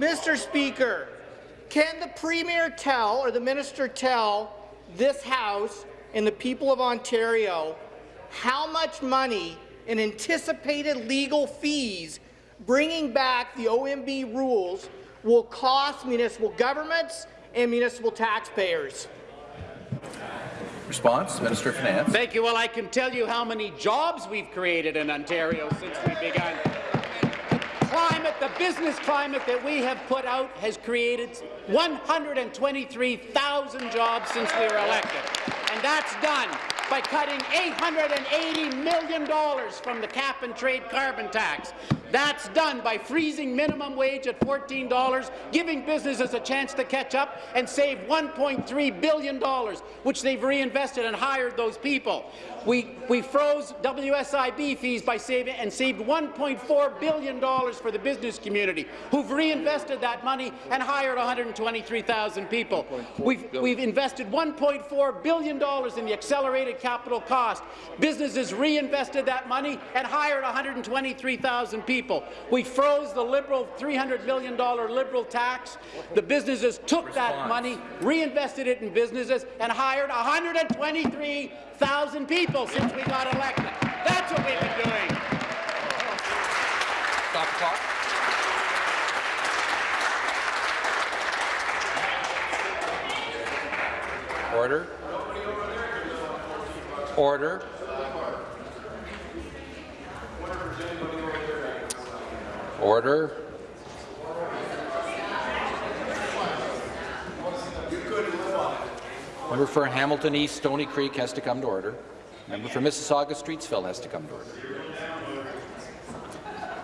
Mr. Speaker, can the Premier tell, or the Minister tell, this House and the people of Ontario how much money in anticipated legal fees bringing back the OMB rules will cost municipal governments and municipal taxpayers.
Response, Minister of Finance.
Thank you. Well, I can tell you how many jobs we've created in Ontario since we began. The climate, the business climate that we have put out has created 123,000 jobs since we were elected. And that's done by cutting $880 million from the cap-and-trade carbon tax. That's done by freezing minimum wage at $14, giving businesses a chance to catch up and save $1.3 billion, which they've reinvested and hired those people. We, we froze WSIB fees by saving and saved $1.4 billion for the business community, who've reinvested that money and hired 123,000 people. We've, we've invested $1.4 billion in the accelerated capital cost. Businesses reinvested that money and hired 123,000 people. We froze the Liberal $300 million Liberal tax. The businesses took that money, reinvested it in businesses, and hired 123,000 people since we got elected. That's what we've been doing.
Stop the clock. Order. Order. Order. Member for Hamilton East, Stoney Creek has to come to order. Member for Mississauga, Streetsville has to come to order.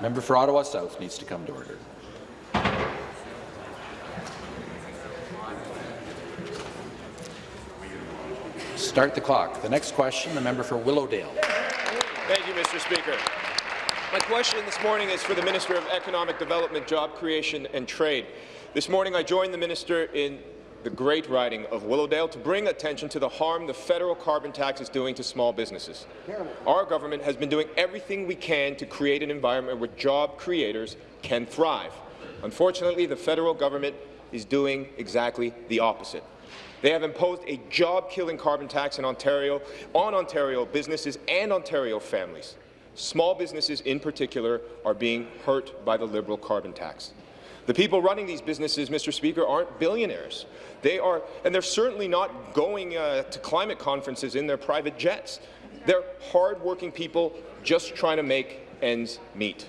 Member for Ottawa South needs to come to order. Start the clock. The next question, the member for Willowdale.
Thank you, Mr. Speaker. My question this morning is for the Minister of Economic Development, Job Creation and Trade. This morning I joined the minister in the great riding of Willowdale to bring attention to the harm the federal carbon tax is doing to small businesses. Our government has been doing everything we can to create an environment where job creators can thrive. Unfortunately, the federal government is doing exactly the opposite. They have imposed a job-killing carbon tax in Ontario on Ontario businesses and Ontario families. Small businesses in particular are being hurt by the Liberal carbon tax. The people running these businesses, Mr. Speaker, aren't billionaires. They are, and they're certainly not going uh, to climate conferences in their private jets. They're hard-working people just trying to make ends meet.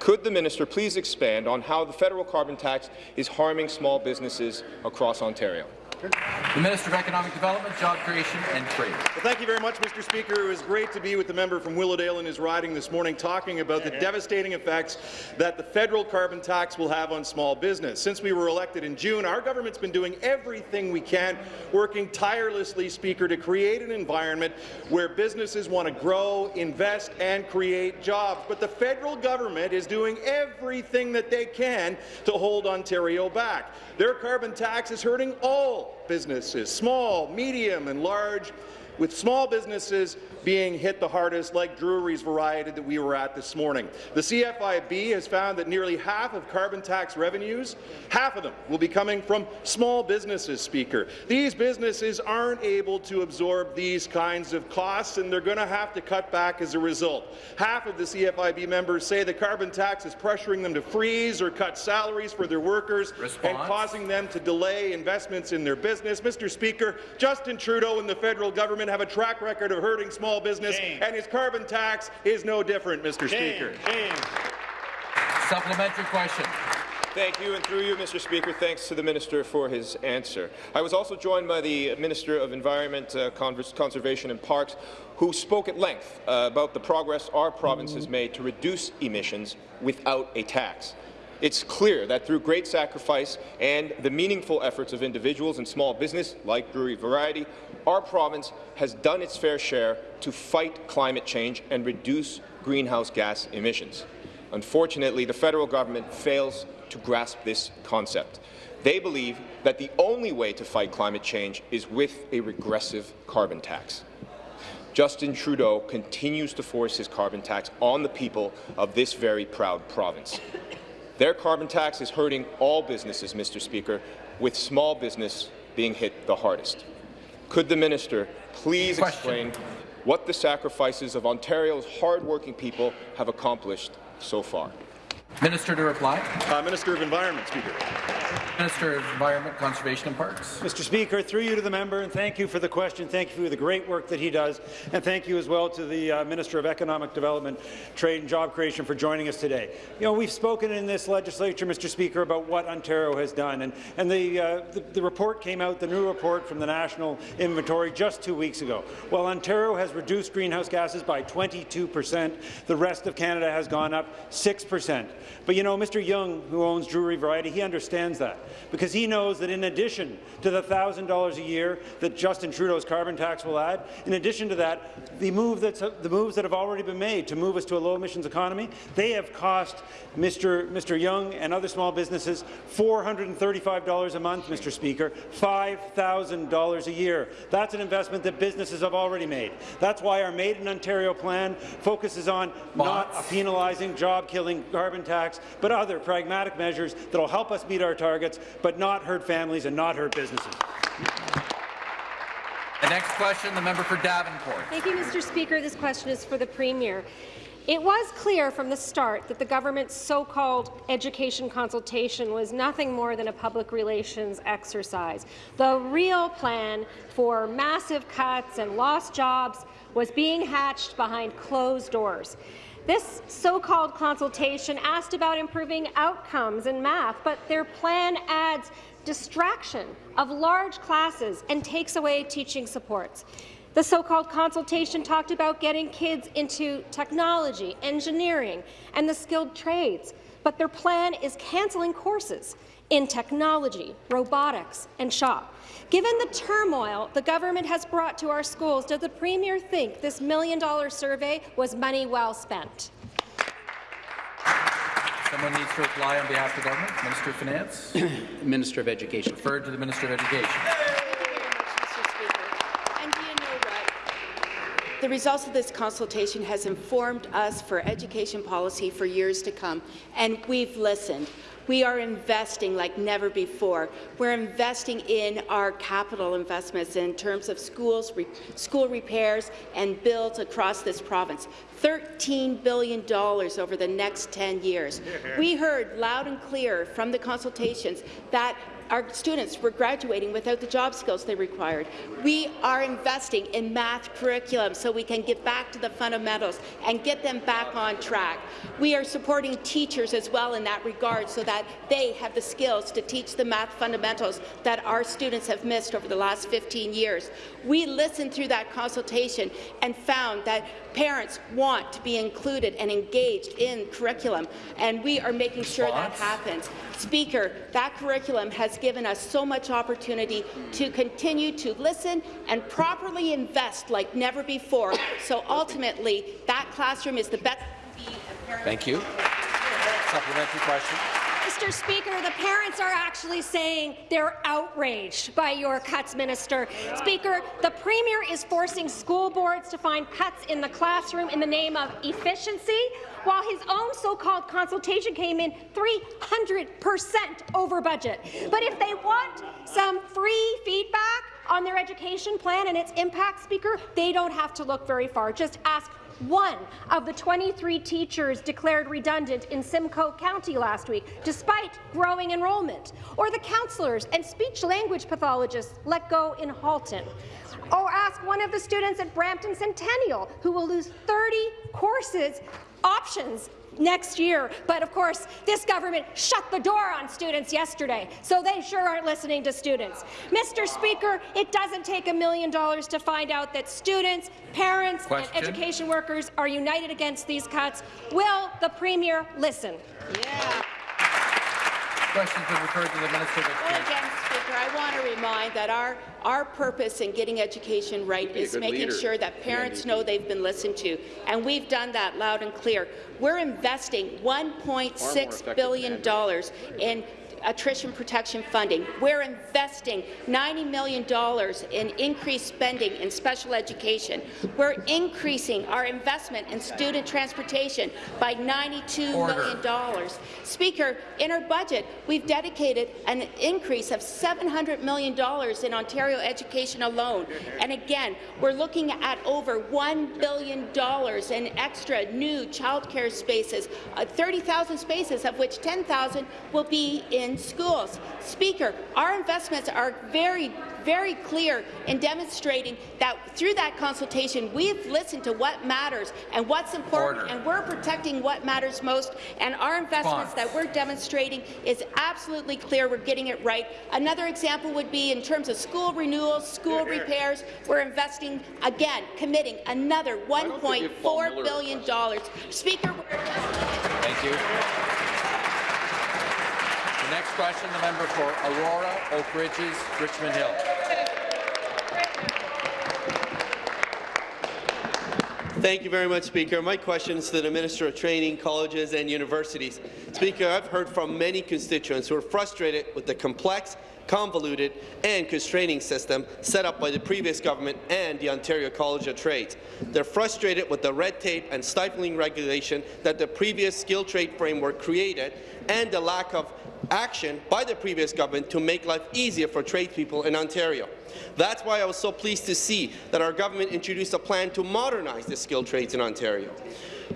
Could the minister please expand on how the federal carbon tax is harming small businesses across Ontario?
The Minister of Economic Development, Job Creation and Trade.
Well, thank you very much, Mr. Speaker. It was great to be with the member from Willowdale in his riding this morning talking about the devastating effects that the federal carbon tax will have on small business. Since we were elected in June, our government's been doing everything we can, working tirelessly, Speaker, to create an environment where businesses want to grow, invest and create jobs. But the federal government is doing everything that they can to hold Ontario back. Their carbon tax is hurting all businesses, small, medium and large, with small businesses being hit the hardest, like Drury's Variety that we were at this morning. The CFIB has found that nearly half of carbon tax revenues, half of them will be coming from small businesses, Speaker. These businesses aren't able to absorb these kinds of costs, and they're going to have to cut back as a result. Half of the CFIB members say the carbon tax is pressuring them to freeze or cut salaries for their workers
Response.
and causing them to delay investments in their business. Mr. Speaker, Justin Trudeau and the federal government have a track record of hurting small business,
Shame.
and his carbon tax is no different, Mr. Speaker.
Supplementary question.
Thank you, and through you, Mr. Speaker, thanks to the minister for his answer. I was also joined by the Minister of Environment, uh, Conservation and Parks, who spoke at length uh, about the progress our province has made to reduce emissions without a tax. It's clear that through great sacrifice and the meaningful efforts of individuals and small business, like Drury Variety, our province has done its fair share to fight climate change and reduce greenhouse gas emissions. Unfortunately, the federal government fails to grasp this concept. They believe that the only way to fight climate change is with a regressive carbon tax. Justin Trudeau continues to force his carbon tax on the people of this very proud province. Their carbon tax is hurting all businesses, Mr. Speaker, with small business being hit the hardest. Could the minister please
Question.
explain what the sacrifices of Ontario's hardworking people have accomplished so far?
Minister to reply.
Uh, Minister of Environment, Speaker.
Minister of Environment, Conservation and Parks.
Mr. Speaker, through you to the member, and thank you for the question. Thank you for the great work that he does, and thank you as well to the uh, Minister of Economic Development, Trade and Job Creation for joining us today. You know, we've spoken in this legislature, Mr. Speaker, about what Ontario has done, and, and the, uh, the, the report came out, the new report from the National Inventory just two weeks ago. While Ontario has reduced greenhouse gases by 22 percent, the rest of Canada has gone up 6 percent. But you know, Mr. Young, who owns Drury Variety, he understands that because he knows that in addition to the $1,000 a year that Justin Trudeau's carbon tax will add, in addition to that, the, move that's, the moves that have already been made to move us to a low-emissions economy, they have cost Mr. Mr. Young and other small businesses $435 a month, Mr. Speaker, $5,000 a year. That's an investment that businesses have already made. That's why our Made in Ontario plan focuses on not penalizing, job-killing carbon tax, but other pragmatic measures that will help us meet our targets, but not hurt families and not hurt businesses.
The next question, the member for Davenport.
Thank you, Mr. Speaker. This question is for the Premier. It was clear from the start that the government's so-called education consultation was nothing more than a public relations exercise. The real plan for massive cuts and lost jobs was being hatched behind closed doors. This so-called consultation asked about improving outcomes in math, but their plan adds distraction of large classes and takes away teaching supports. The so-called consultation talked about getting kids into technology, engineering, and the skilled trades, but their plan is cancelling courses in technology, robotics, and shop. Given the turmoil the government has brought to our schools, does the Premier think this million-dollar survey was money well spent?
Someone needs to reply on behalf of the government. Minister of Finance.
Minister of Education.
Referred to the Minister of Education.
And do you know what?
The results of this consultation has informed us for education policy for years to come, and we've listened. We are investing like never before. We're investing in our capital investments in terms of schools, re school repairs and builds across this province. $13 billion over the next 10 years. We heard loud and clear from the consultations that our students were graduating without the job skills they required. We are investing in math curriculum so we can get back to the fundamentals and get them back on track. We are supporting teachers as well in that regard so that they have the skills to teach the math fundamentals that our students have missed over the last 15 years. We listened through that consultation and found that parents want to be included and engaged in curriculum, and we are making sure that happens. Speaker, that curriculum has given us so much opportunity to continue to listen and properly invest like never before. So ultimately, that classroom is the best.
Thank you. Supplementary question.
Mr. Speaker, the parents are actually saying they're outraged by your cuts, Minister. Speaker, the Premier is forcing school boards to find cuts in the classroom in the name of efficiency, while his own so-called consultation came in 300 percent over budget. But if they want some free feedback on their education plan and its impact, Speaker, they don't have to look very far. Just ask one of the 23 teachers declared redundant in Simcoe County last week, despite growing enrollment, or the counselors and speech-language pathologists let go in Halton. Or ask one of the students at Brampton Centennial, who will lose 30 courses options next year. But of course, this government shut the door on students yesterday, so they sure aren't listening to students. Mr. Speaker, it doesn't take a million dollars to find out that students, parents,
Question.
and education workers are united against these cuts. Will the Premier listen?
Yeah.
Questions been referred to the Minister of
Well, again, Speaker, I want to remind that our, our purpose in getting education right is making
leader,
sure that parents know they've been listened to, and we've done that loud and clear. We're investing $1.6 billion in attrition protection funding. We're investing $90 million in increased spending in special education. We're increasing our investment in student transportation by $92 million. Speaker, in our budget, we've dedicated an increase of $700 million in Ontario education alone. And again, we're looking at over $1 billion in extra new childcare spaces, uh, 30,000 spaces, of which 10,000 will be in schools. Speaker, our investments are very, very clear in demonstrating that through that consultation, we've listened to what matters and what's important,
Order.
and we're protecting what matters most, and our investments that we're demonstrating is absolutely clear. We're getting it right. Another example would be in terms of school renewals, school repairs. We're investing, again, committing another $1.4 billion. dollars. Speaker, we're
Thank you. The next question, the member for Aurora, Oak Ridges, Richmond Hill.
Thank you very much, Speaker. My question is to the Minister of Training, Colleges and Universities. Speaker, I've heard from many constituents who are frustrated with the complex, convoluted and constraining system set up by the previous government and the Ontario College of Trades. They're frustrated with the red tape and stifling regulation that the previous skilled trade framework created and the lack of action by the previous government to make life easier for tradespeople in Ontario. That's why I was so pleased to see that our government introduced a plan to modernize the skilled trades in Ontario.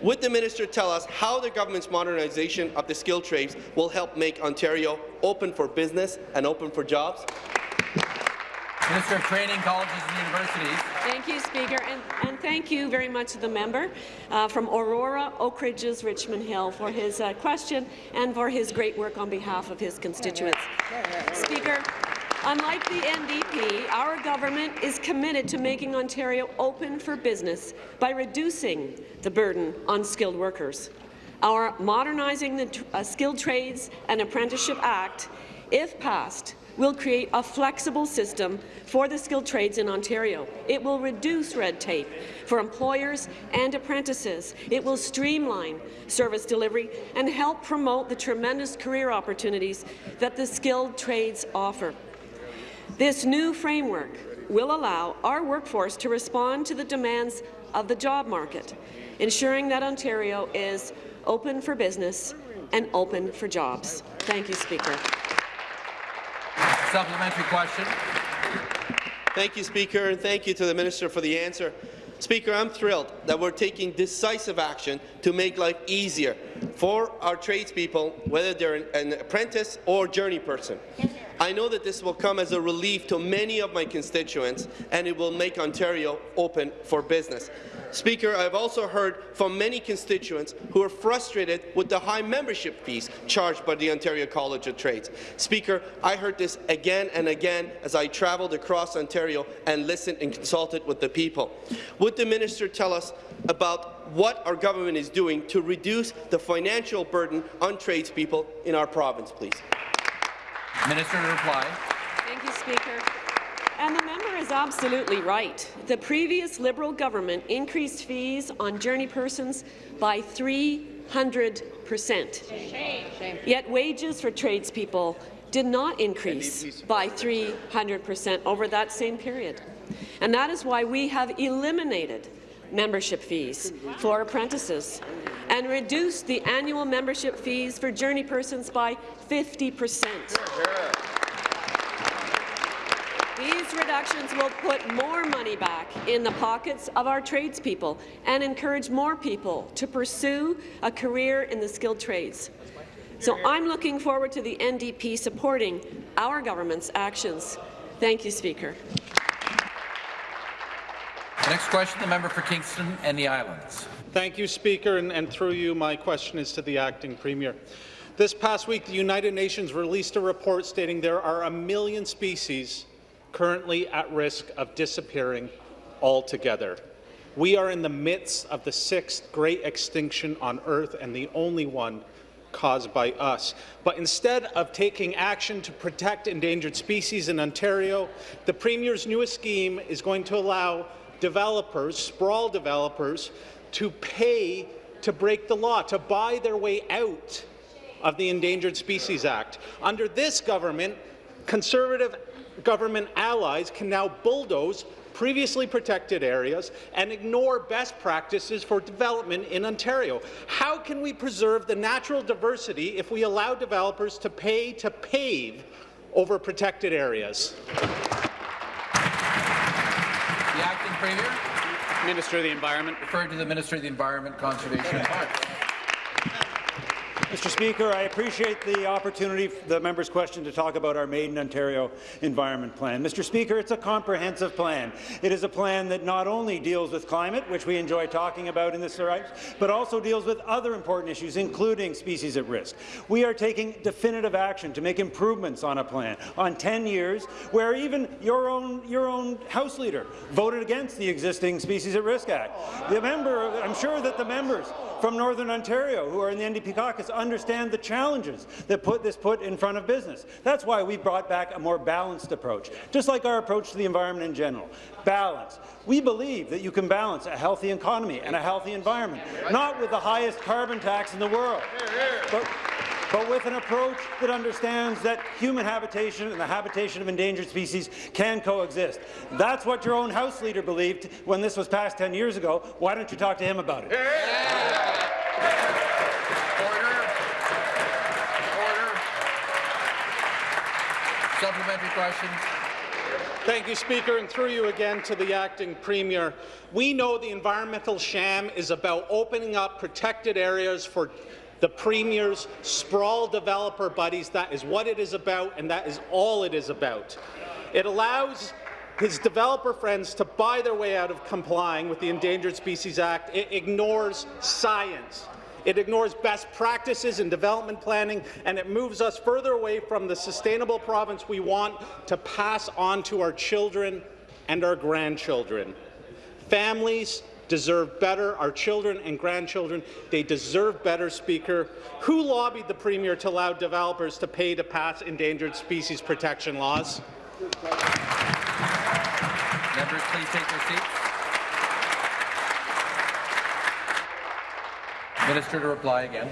Would the minister tell us how the government's modernization of the skilled trades will help make Ontario open for business and open for jobs?
Minister of Training, Colleges and Universities.
Thank you, Speaker, and, and thank you very much to the member uh, from Aurora, Oak Ridges, Richmond Hill for his uh, question and for his great work on behalf of his constituents. Speaker, unlike the NDP, our government is committed to making Ontario open for business by reducing the burden on skilled workers. Our Modernizing the uh, Skilled Trades and Apprenticeship Act, if passed, will create a flexible system for the skilled trades in Ontario. It will reduce red tape for employers and apprentices. It will streamline service delivery and help promote the tremendous career opportunities that the skilled trades offer. This new framework will allow our workforce to respond to the demands of the job market, ensuring that Ontario is open for business and open for jobs. Thank you, Speaker.
Supplementary question.
Thank you, Speaker, and thank you to the Minister for the answer. Speaker, I'm thrilled that we're taking decisive action to make life easier for our tradespeople, whether they're an, an apprentice or journey person. I know that this will come as a relief to many of my constituents, and it will make Ontario open for business. Speaker, I've also heard from many constituents who are frustrated with the high membership fees charged by the Ontario College of Trades. Speaker, I heard this again and again as I travelled across Ontario and listened and consulted with the people. Would the minister tell us about what our government is doing to reduce the financial burden on tradespeople in our province, please?
Minister to reply.
Thank you, Speaker. And the member is absolutely right. The previous Liberal government increased fees on journey persons by 300 percent. Yet wages for tradespeople did not increase by 300 percent over that same period. And that is why we have eliminated membership fees for apprentices and reduced the annual membership fees for journey persons by 50 percent. These reductions will put more money back in the pockets of our tradespeople and encourage more people to pursue a career in the skilled trades. So I'm looking forward to the NDP supporting our government's actions. Thank you, Speaker.
Next question, the member for Kingston and the Islands.
Thank you, Speaker, and, and through you, my question is to the acting premier. This past week, the United Nations released a report stating there are a million species currently at risk of disappearing altogether. We are in the midst of the sixth great extinction on Earth and the only one caused by us. But instead of taking action to protect endangered species in Ontario, the Premier's newest scheme is going to allow developers, sprawl developers, to pay to break the law, to buy their way out of the Endangered Species Act. Under this government, Conservative government allies can now bulldoze previously protected areas and ignore best practices for development in Ontario. How can we preserve the natural diversity if we allow developers to pay to pave over protected areas?
The acting premier.
Minister of the Environment.
Referred to the Minister of the Environment, Conservation and Parks.
Mr. Speaker, I appreciate the opportunity, for the member's question, to talk about our Made in Ontario Environment Plan. Mr. Speaker, it's a comprehensive plan. It is a plan that not only deals with climate, which we enjoy talking about in this right, but also deals with other important issues, including species at risk. We are taking definitive action to make improvements on a plan on 10 years, where even your own, your own House Leader voted against the existing Species at Risk Act. The member, I'm sure that the members from Northern Ontario who are in the NDP caucus understand the challenges that put this put in front of business. That's why we brought back a more balanced approach, just like our approach to the environment in general. Balance. We believe that you can balance a healthy economy and a healthy environment, not with the highest carbon tax in the world, but but with an approach that understands that human habitation and the habitation of endangered species can coexist. That's what your own House Leader believed when this was passed 10 years ago. Why don't you talk to him about it?
Supplementary question.
Thank you, Speaker, and through you again to the acting premier. We know the environmental sham is about opening up protected areas for the Premier's sprawl developer buddies. That is what it is about, and that is all it is about. It allows his developer friends to buy their way out of complying with the Endangered Species Act. It ignores science. It ignores best practices in development planning, and it moves us further away from the sustainable province we want to pass on to our children and our grandchildren. Families deserve better. Our children and grandchildren, they deserve better, Speaker. Who lobbied the Premier to allow developers to pay to pass endangered species protection laws?
Members, please take your seats. Minister to reply again.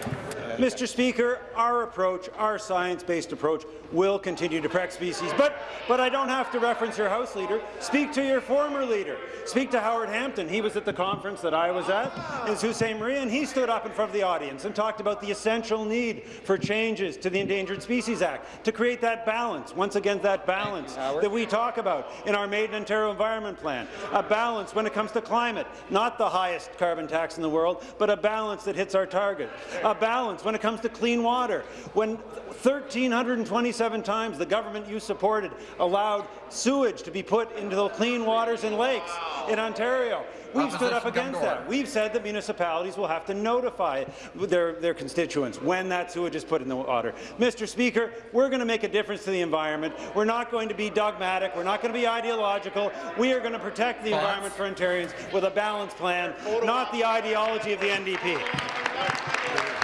Mr. Speaker, our approach, our science-based approach, will continue to protect species. But, but I don't have to reference your House leader. Speak to your former leader. Speak to Howard Hampton. He was at the conference that I was at in Sault Ste. Marie, and he stood up in front of the audience and talked about the essential need for changes to the Endangered Species Act to create that balance, once again, that balance that we talk about in our Made in Ontario Environment Plan. A balance when it comes to climate, not the highest carbon tax in the world, but a balance that hits our target. A balance when it comes to clean water. When 1,327 times the government you supported allowed sewage to be put into the clean waters and lakes in Ontario. We've stood up against that. We've said that municipalities will have to notify their, their constituents when that sewage is put in the water. Mr. Speaker, we're going to make a difference to the environment. We're not going to be dogmatic. We're not going to be ideological. We are going to protect the environment for Ontarians with a balanced plan, not the ideology of the NDP.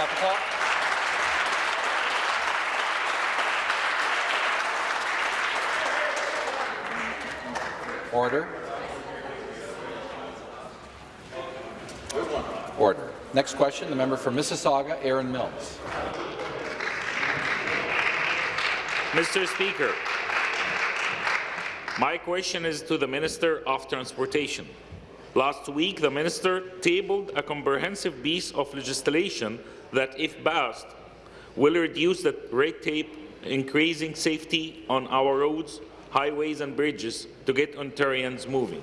Stop the clock. Order. Order. Next question, the member for Mississauga, Erin Mills.
Mr. Speaker, my question is to the Minister of Transportation. Last week, the minister tabled a comprehensive piece of legislation that, if passed, will reduce the red tape, increasing safety on our roads, highways and bridges to get Ontarians moving.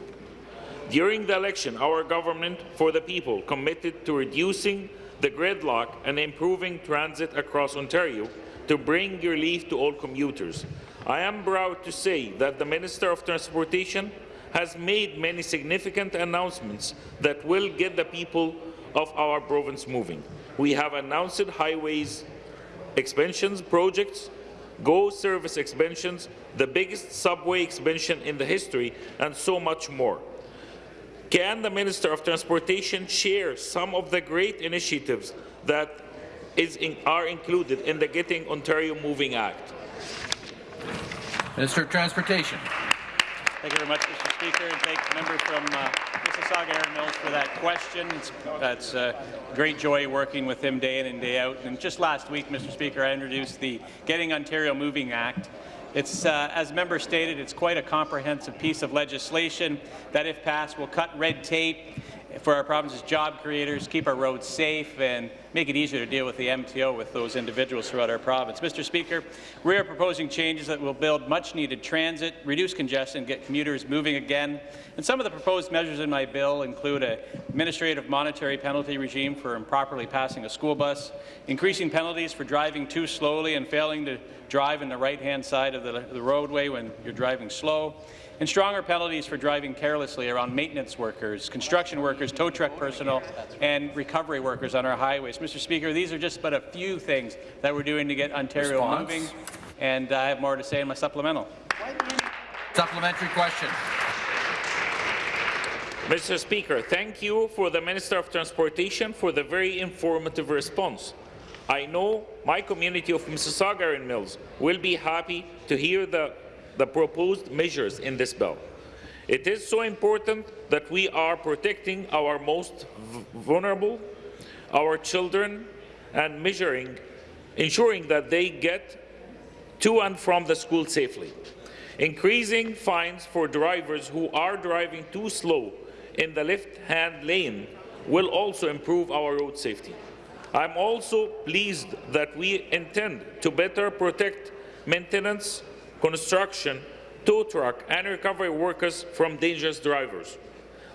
During the election, our government for the people committed to reducing the gridlock and improving transit across Ontario to bring relief to all commuters. I am proud to say that the Minister of Transportation has made many significant announcements that will get the people of our province moving. We have announced highways expansions projects, GO service expansions, the biggest subway expansion in the history, and so much more. Can the Minister of Transportation share some of the great initiatives that in, are included in the Getting Ontario Moving Act?
Minister of Transportation.
Thank you very much, Mr. Speaker, and thank the member from uh, Mississauga, Erin Mills, for that question. It's, it's uh, great joy working with him day in and day out. And just last week, Mr. Speaker, I introduced the Getting Ontario Moving Act. It's, uh, as member stated, it's quite a comprehensive piece of legislation that, if passed, will cut red tape for our province's job creators, keep our roads safe, and make it easier to deal with the MTO with those individuals throughout our province. Mr. Speaker, we are proposing changes that will build much-needed transit, reduce congestion, get commuters moving again. And some of the proposed measures in my bill include an administrative monetary penalty regime for improperly passing a school bus, increasing penalties for driving too slowly and failing to drive in the right-hand side of the, the roadway when you're driving slow, and stronger penalties for driving carelessly around maintenance workers, construction workers, tow truck personnel, and recovery workers on our highways. Mr. Speaker, these are just but a few things that we're doing to get Ontario
Response.
moving, and I have more to say in my supplemental.
Supplementary question.
Mr. Speaker, thank you for the Minister of Transportation for the very informative response. I know my community of Mississauga and Mills will be happy to hear the, the proposed measures in this bill. It is so important that we are protecting our most vulnerable, our children, and measuring, ensuring that they get to and from the school safely. Increasing fines for drivers who are driving too slow in the left-hand lane will also improve our road safety. I'm also pleased that we intend to better protect maintenance, construction, tow truck and recovery workers from dangerous drivers.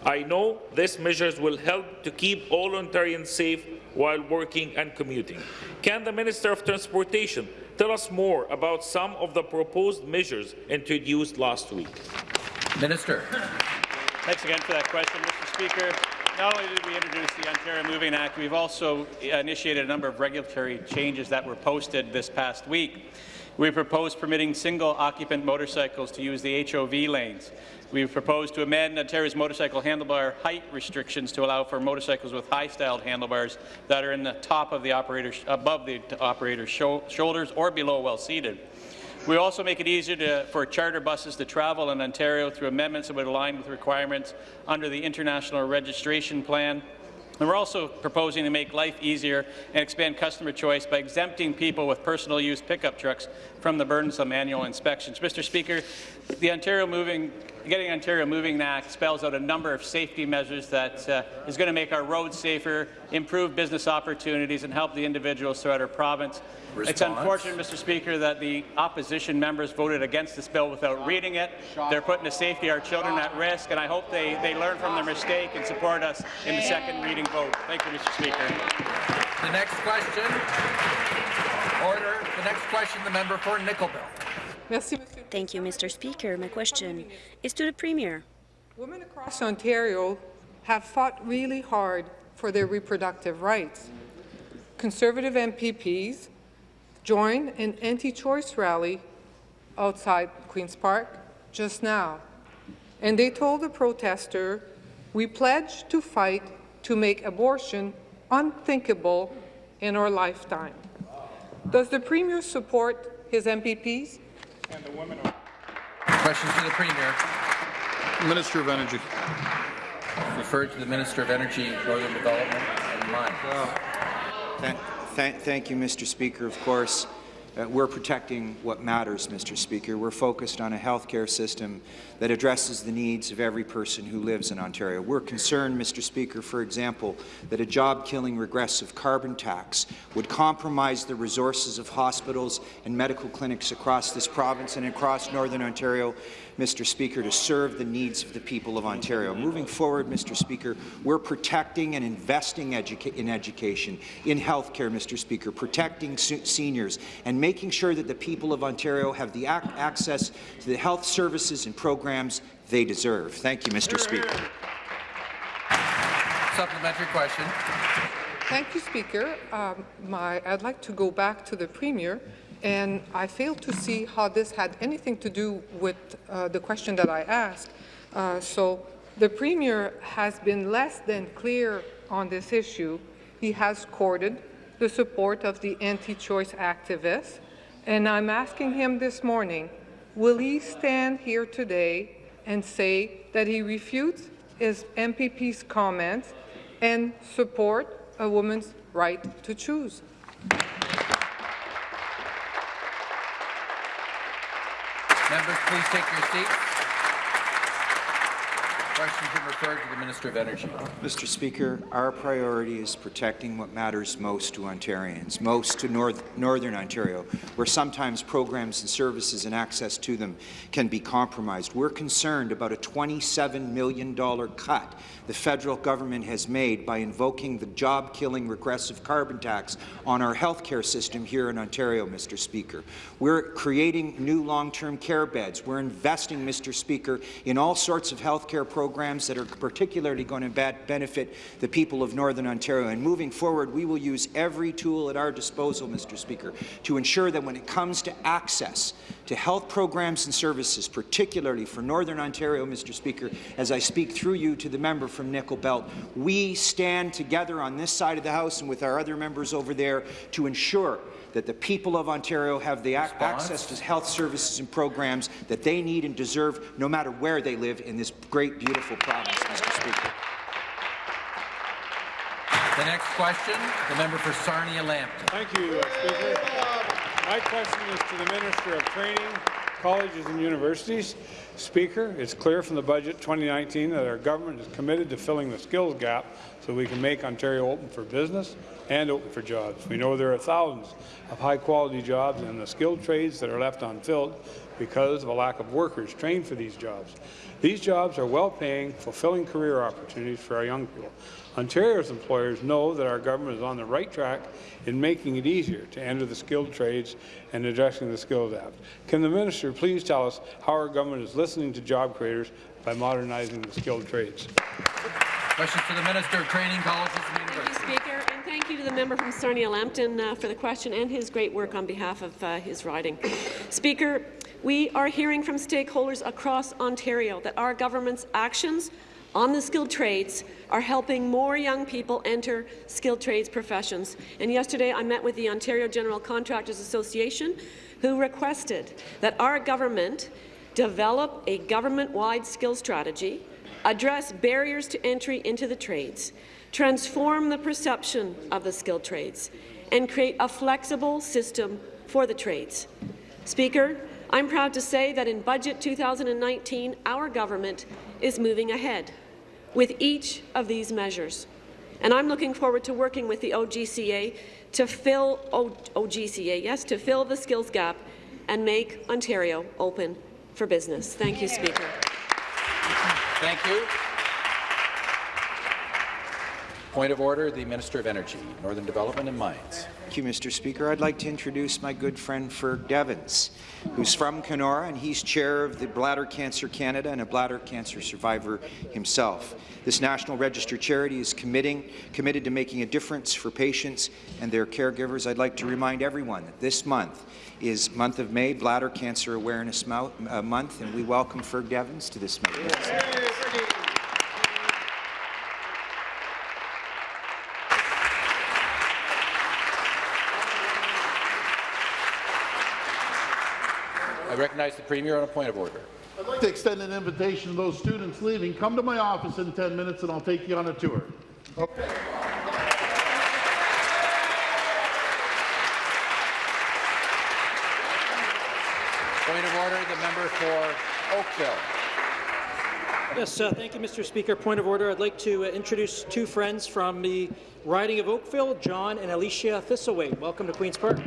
I know these measures will help to keep all Ontarians safe while working and commuting. Can the Minister of Transportation tell us more about some of the proposed measures introduced last week?
Minister.
Thanks again for that question, Mr. Speaker. Not only did we introduce the Ontario Moving Act, we've also initiated a number of regulatory changes that were posted this past week. We proposed permitting single-occupant motorcycles to use the HOV lanes. We've proposed to amend Ontario's motorcycle handlebar height restrictions to allow for motorcycles with high-styled handlebars that are in the top of the operator's, above the operator's shoulders or below while seated. We also make it easier to, for charter buses to travel in Ontario through amendments that would align with requirements under the International Registration Plan. And we're also proposing to make life easier and expand customer choice by exempting people with personal use pickup trucks from the burdensome annual inspections. Mr. Speaker, the Ontario Moving Getting Ontario Moving Act spells out a number of safety measures that uh, is going to make our roads safer, improve business opportunities, and help the individuals throughout our province.
Response.
It's unfortunate, Mr. Speaker, that the opposition members voted against this bill without reading it. They're putting the safety of our children at risk, and I hope they, they learn from their mistake and support us in the second reading vote. Thank you, Mr. Speaker.
The next question. Order. The next question, the member for Nickel Belt.
Thank you, Mr. Speaker. My question is to the Premier.
Women across Ontario have fought really hard for their reproductive rights. Conservative MPPs joined an anti-choice rally outside Queen's Park just now, and they told the protester, we pledge to fight to make abortion unthinkable in our lifetime. Does the Premier support his MPPs?
And the women
Questions to the Premier.
Minister of Energy.
Referred to the Minister of Energy, Northern Development and Mines.
Thank, thank, thank you, Mr. Speaker. Of course, uh, we're protecting what matters, Mr. Speaker. We're focused on a health care system that addresses the needs of every person who lives in Ontario. We're concerned, Mr. Speaker, for example, that a job-killing regressive carbon tax would compromise the resources of hospitals and medical clinics across this province and across Northern Ontario, Mr. Speaker, to serve the needs of the people of Ontario. Moving forward, Mr. Speaker, we're protecting and investing educa in education, in health care, Mr. Speaker, protecting seniors, and making sure that the people of Ontario have the ac access to the health services and programs they deserve. Thank you, Mr. Speaker.
Supplementary question.
Thank you, Speaker. Um, my, I'd like to go back to the Premier, and I fail to see how this had anything to do with uh, the question that I asked. Uh, so the Premier has been less than clear on this issue. He has courted the support of the anti-choice activists, and I'm asking him this morning, will he stand here today and say that he refutes his MPP's comments and support a woman's right to choose.
Members, please take your seats. Been referred to the Minister of Energy.
Mr. Speaker, our priority is protecting what matters most to Ontarians, most to North, Northern Ontario, where sometimes programs and services and access to them can be compromised. We're concerned about a $27 million cut the federal government has made by invoking the job-killing regressive carbon tax on our health care system here in Ontario, Mr. Speaker. We're creating new long-term care beds. We're investing, Mr. Speaker, in all sorts of health care programs that are particularly going to benefit the people of Northern Ontario. And moving forward, we will use every tool at our disposal, Mr. Speaker, to ensure that when it comes to access to health programs and services, particularly for Northern Ontario, Mr. Speaker, as I speak through you to the member from Nickel Belt, we stand together on this side of the House and with our other members over there to ensure that the people of Ontario have the ac access to health services and programs that they need and deserve no matter where they live in this great, beautiful province, Mr. Speaker.
The next question, the member for Sarnia-Lambton.
Thank you, uh, Speaker. My question is to the Minister of Training, Colleges and Universities. Speaker, it's clear from the budget 2019 that our government is committed to filling the skills gap so we can make Ontario open for business and open for jobs. We know there are thousands of high-quality jobs in the skilled trades that are left unfilled because of a lack of workers trained for these jobs. These jobs are well-paying, fulfilling career opportunities for our young people. Ontario's employers know that our government is on the right track in making it easier to enter the skilled trades and addressing the Skills Act. Can the minister please tell us how our government is listening to job creators by modernizing the skilled trades?
Questions to the Minister of Training, Colleges and Universities.
Thank you, Speaker, and thank you to the member from Sarnia-Lambton uh, for the question and his great work on behalf of uh, his riding. Speaker, we are hearing from stakeholders across Ontario that our government's actions on the skilled trades are helping more young people enter skilled trades professions. And yesterday I met with the Ontario General Contractors Association who requested that our government develop a government-wide skill strategy, address barriers to entry into the trades, transform the perception of the skilled trades, and create a flexible system for the trades. Speaker, I'm proud to say that in Budget 2019, our government is moving ahead with each of these measures. And I'm looking forward to working with the OGCA to fill o OGCA, yes, to fill the skills gap and make Ontario open for business. Thank you, Speaker.
Thank you. Point of order, the Minister of Energy, Northern Development and Mines.
Thank you, Mr. Speaker. I'd like to introduce my good friend Ferg Devins, who's from Kenora, and he's chair of the Bladder Cancer Canada and a bladder cancer survivor himself. This National Register charity is committing, committed to making a difference for patients and their caregivers. I'd like to remind everyone that this month is month of May, Bladder Cancer Awareness uh, Month, and we welcome Ferg Devins to this meeting.
I recognize the Premier on a point of order.
I'd like to extend an invitation to those students leaving. Come to my office in 10 minutes and I'll take you on a tour. Okay.
Point of order, the member for Oakville.
Yes, uh, thank you, Mr. Speaker. Point of order. I'd like to uh, introduce two friends from the riding of Oakville, John and Alicia Thistlewaite. Welcome to Queen's Park.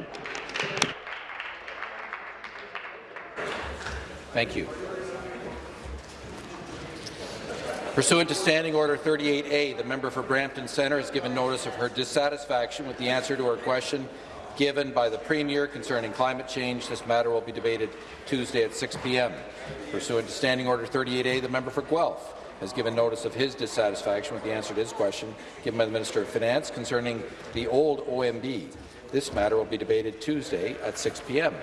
Thank you. Pursuant to Standing Order 38A, the member for Brampton Centre has given notice of her dissatisfaction with the answer to her question given by the Premier concerning climate change. This matter will be debated Tuesday at 6 p.m. Pursuant to Standing Order 38A, the member for Guelph has given notice of his dissatisfaction with the answer to his question given by the Minister of Finance concerning the old OMB. This matter will be debated Tuesday at 6 p.m.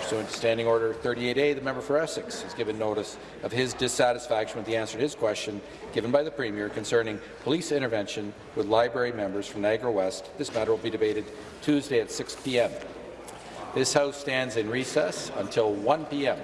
Pursuant to Standing Order 38A, the member for Essex has given notice of his dissatisfaction with the answer to his question given by the Premier concerning police intervention with library members from Niagara West. This matter will be debated Tuesday at 6 p.m. This House stands in recess until 1 p.m.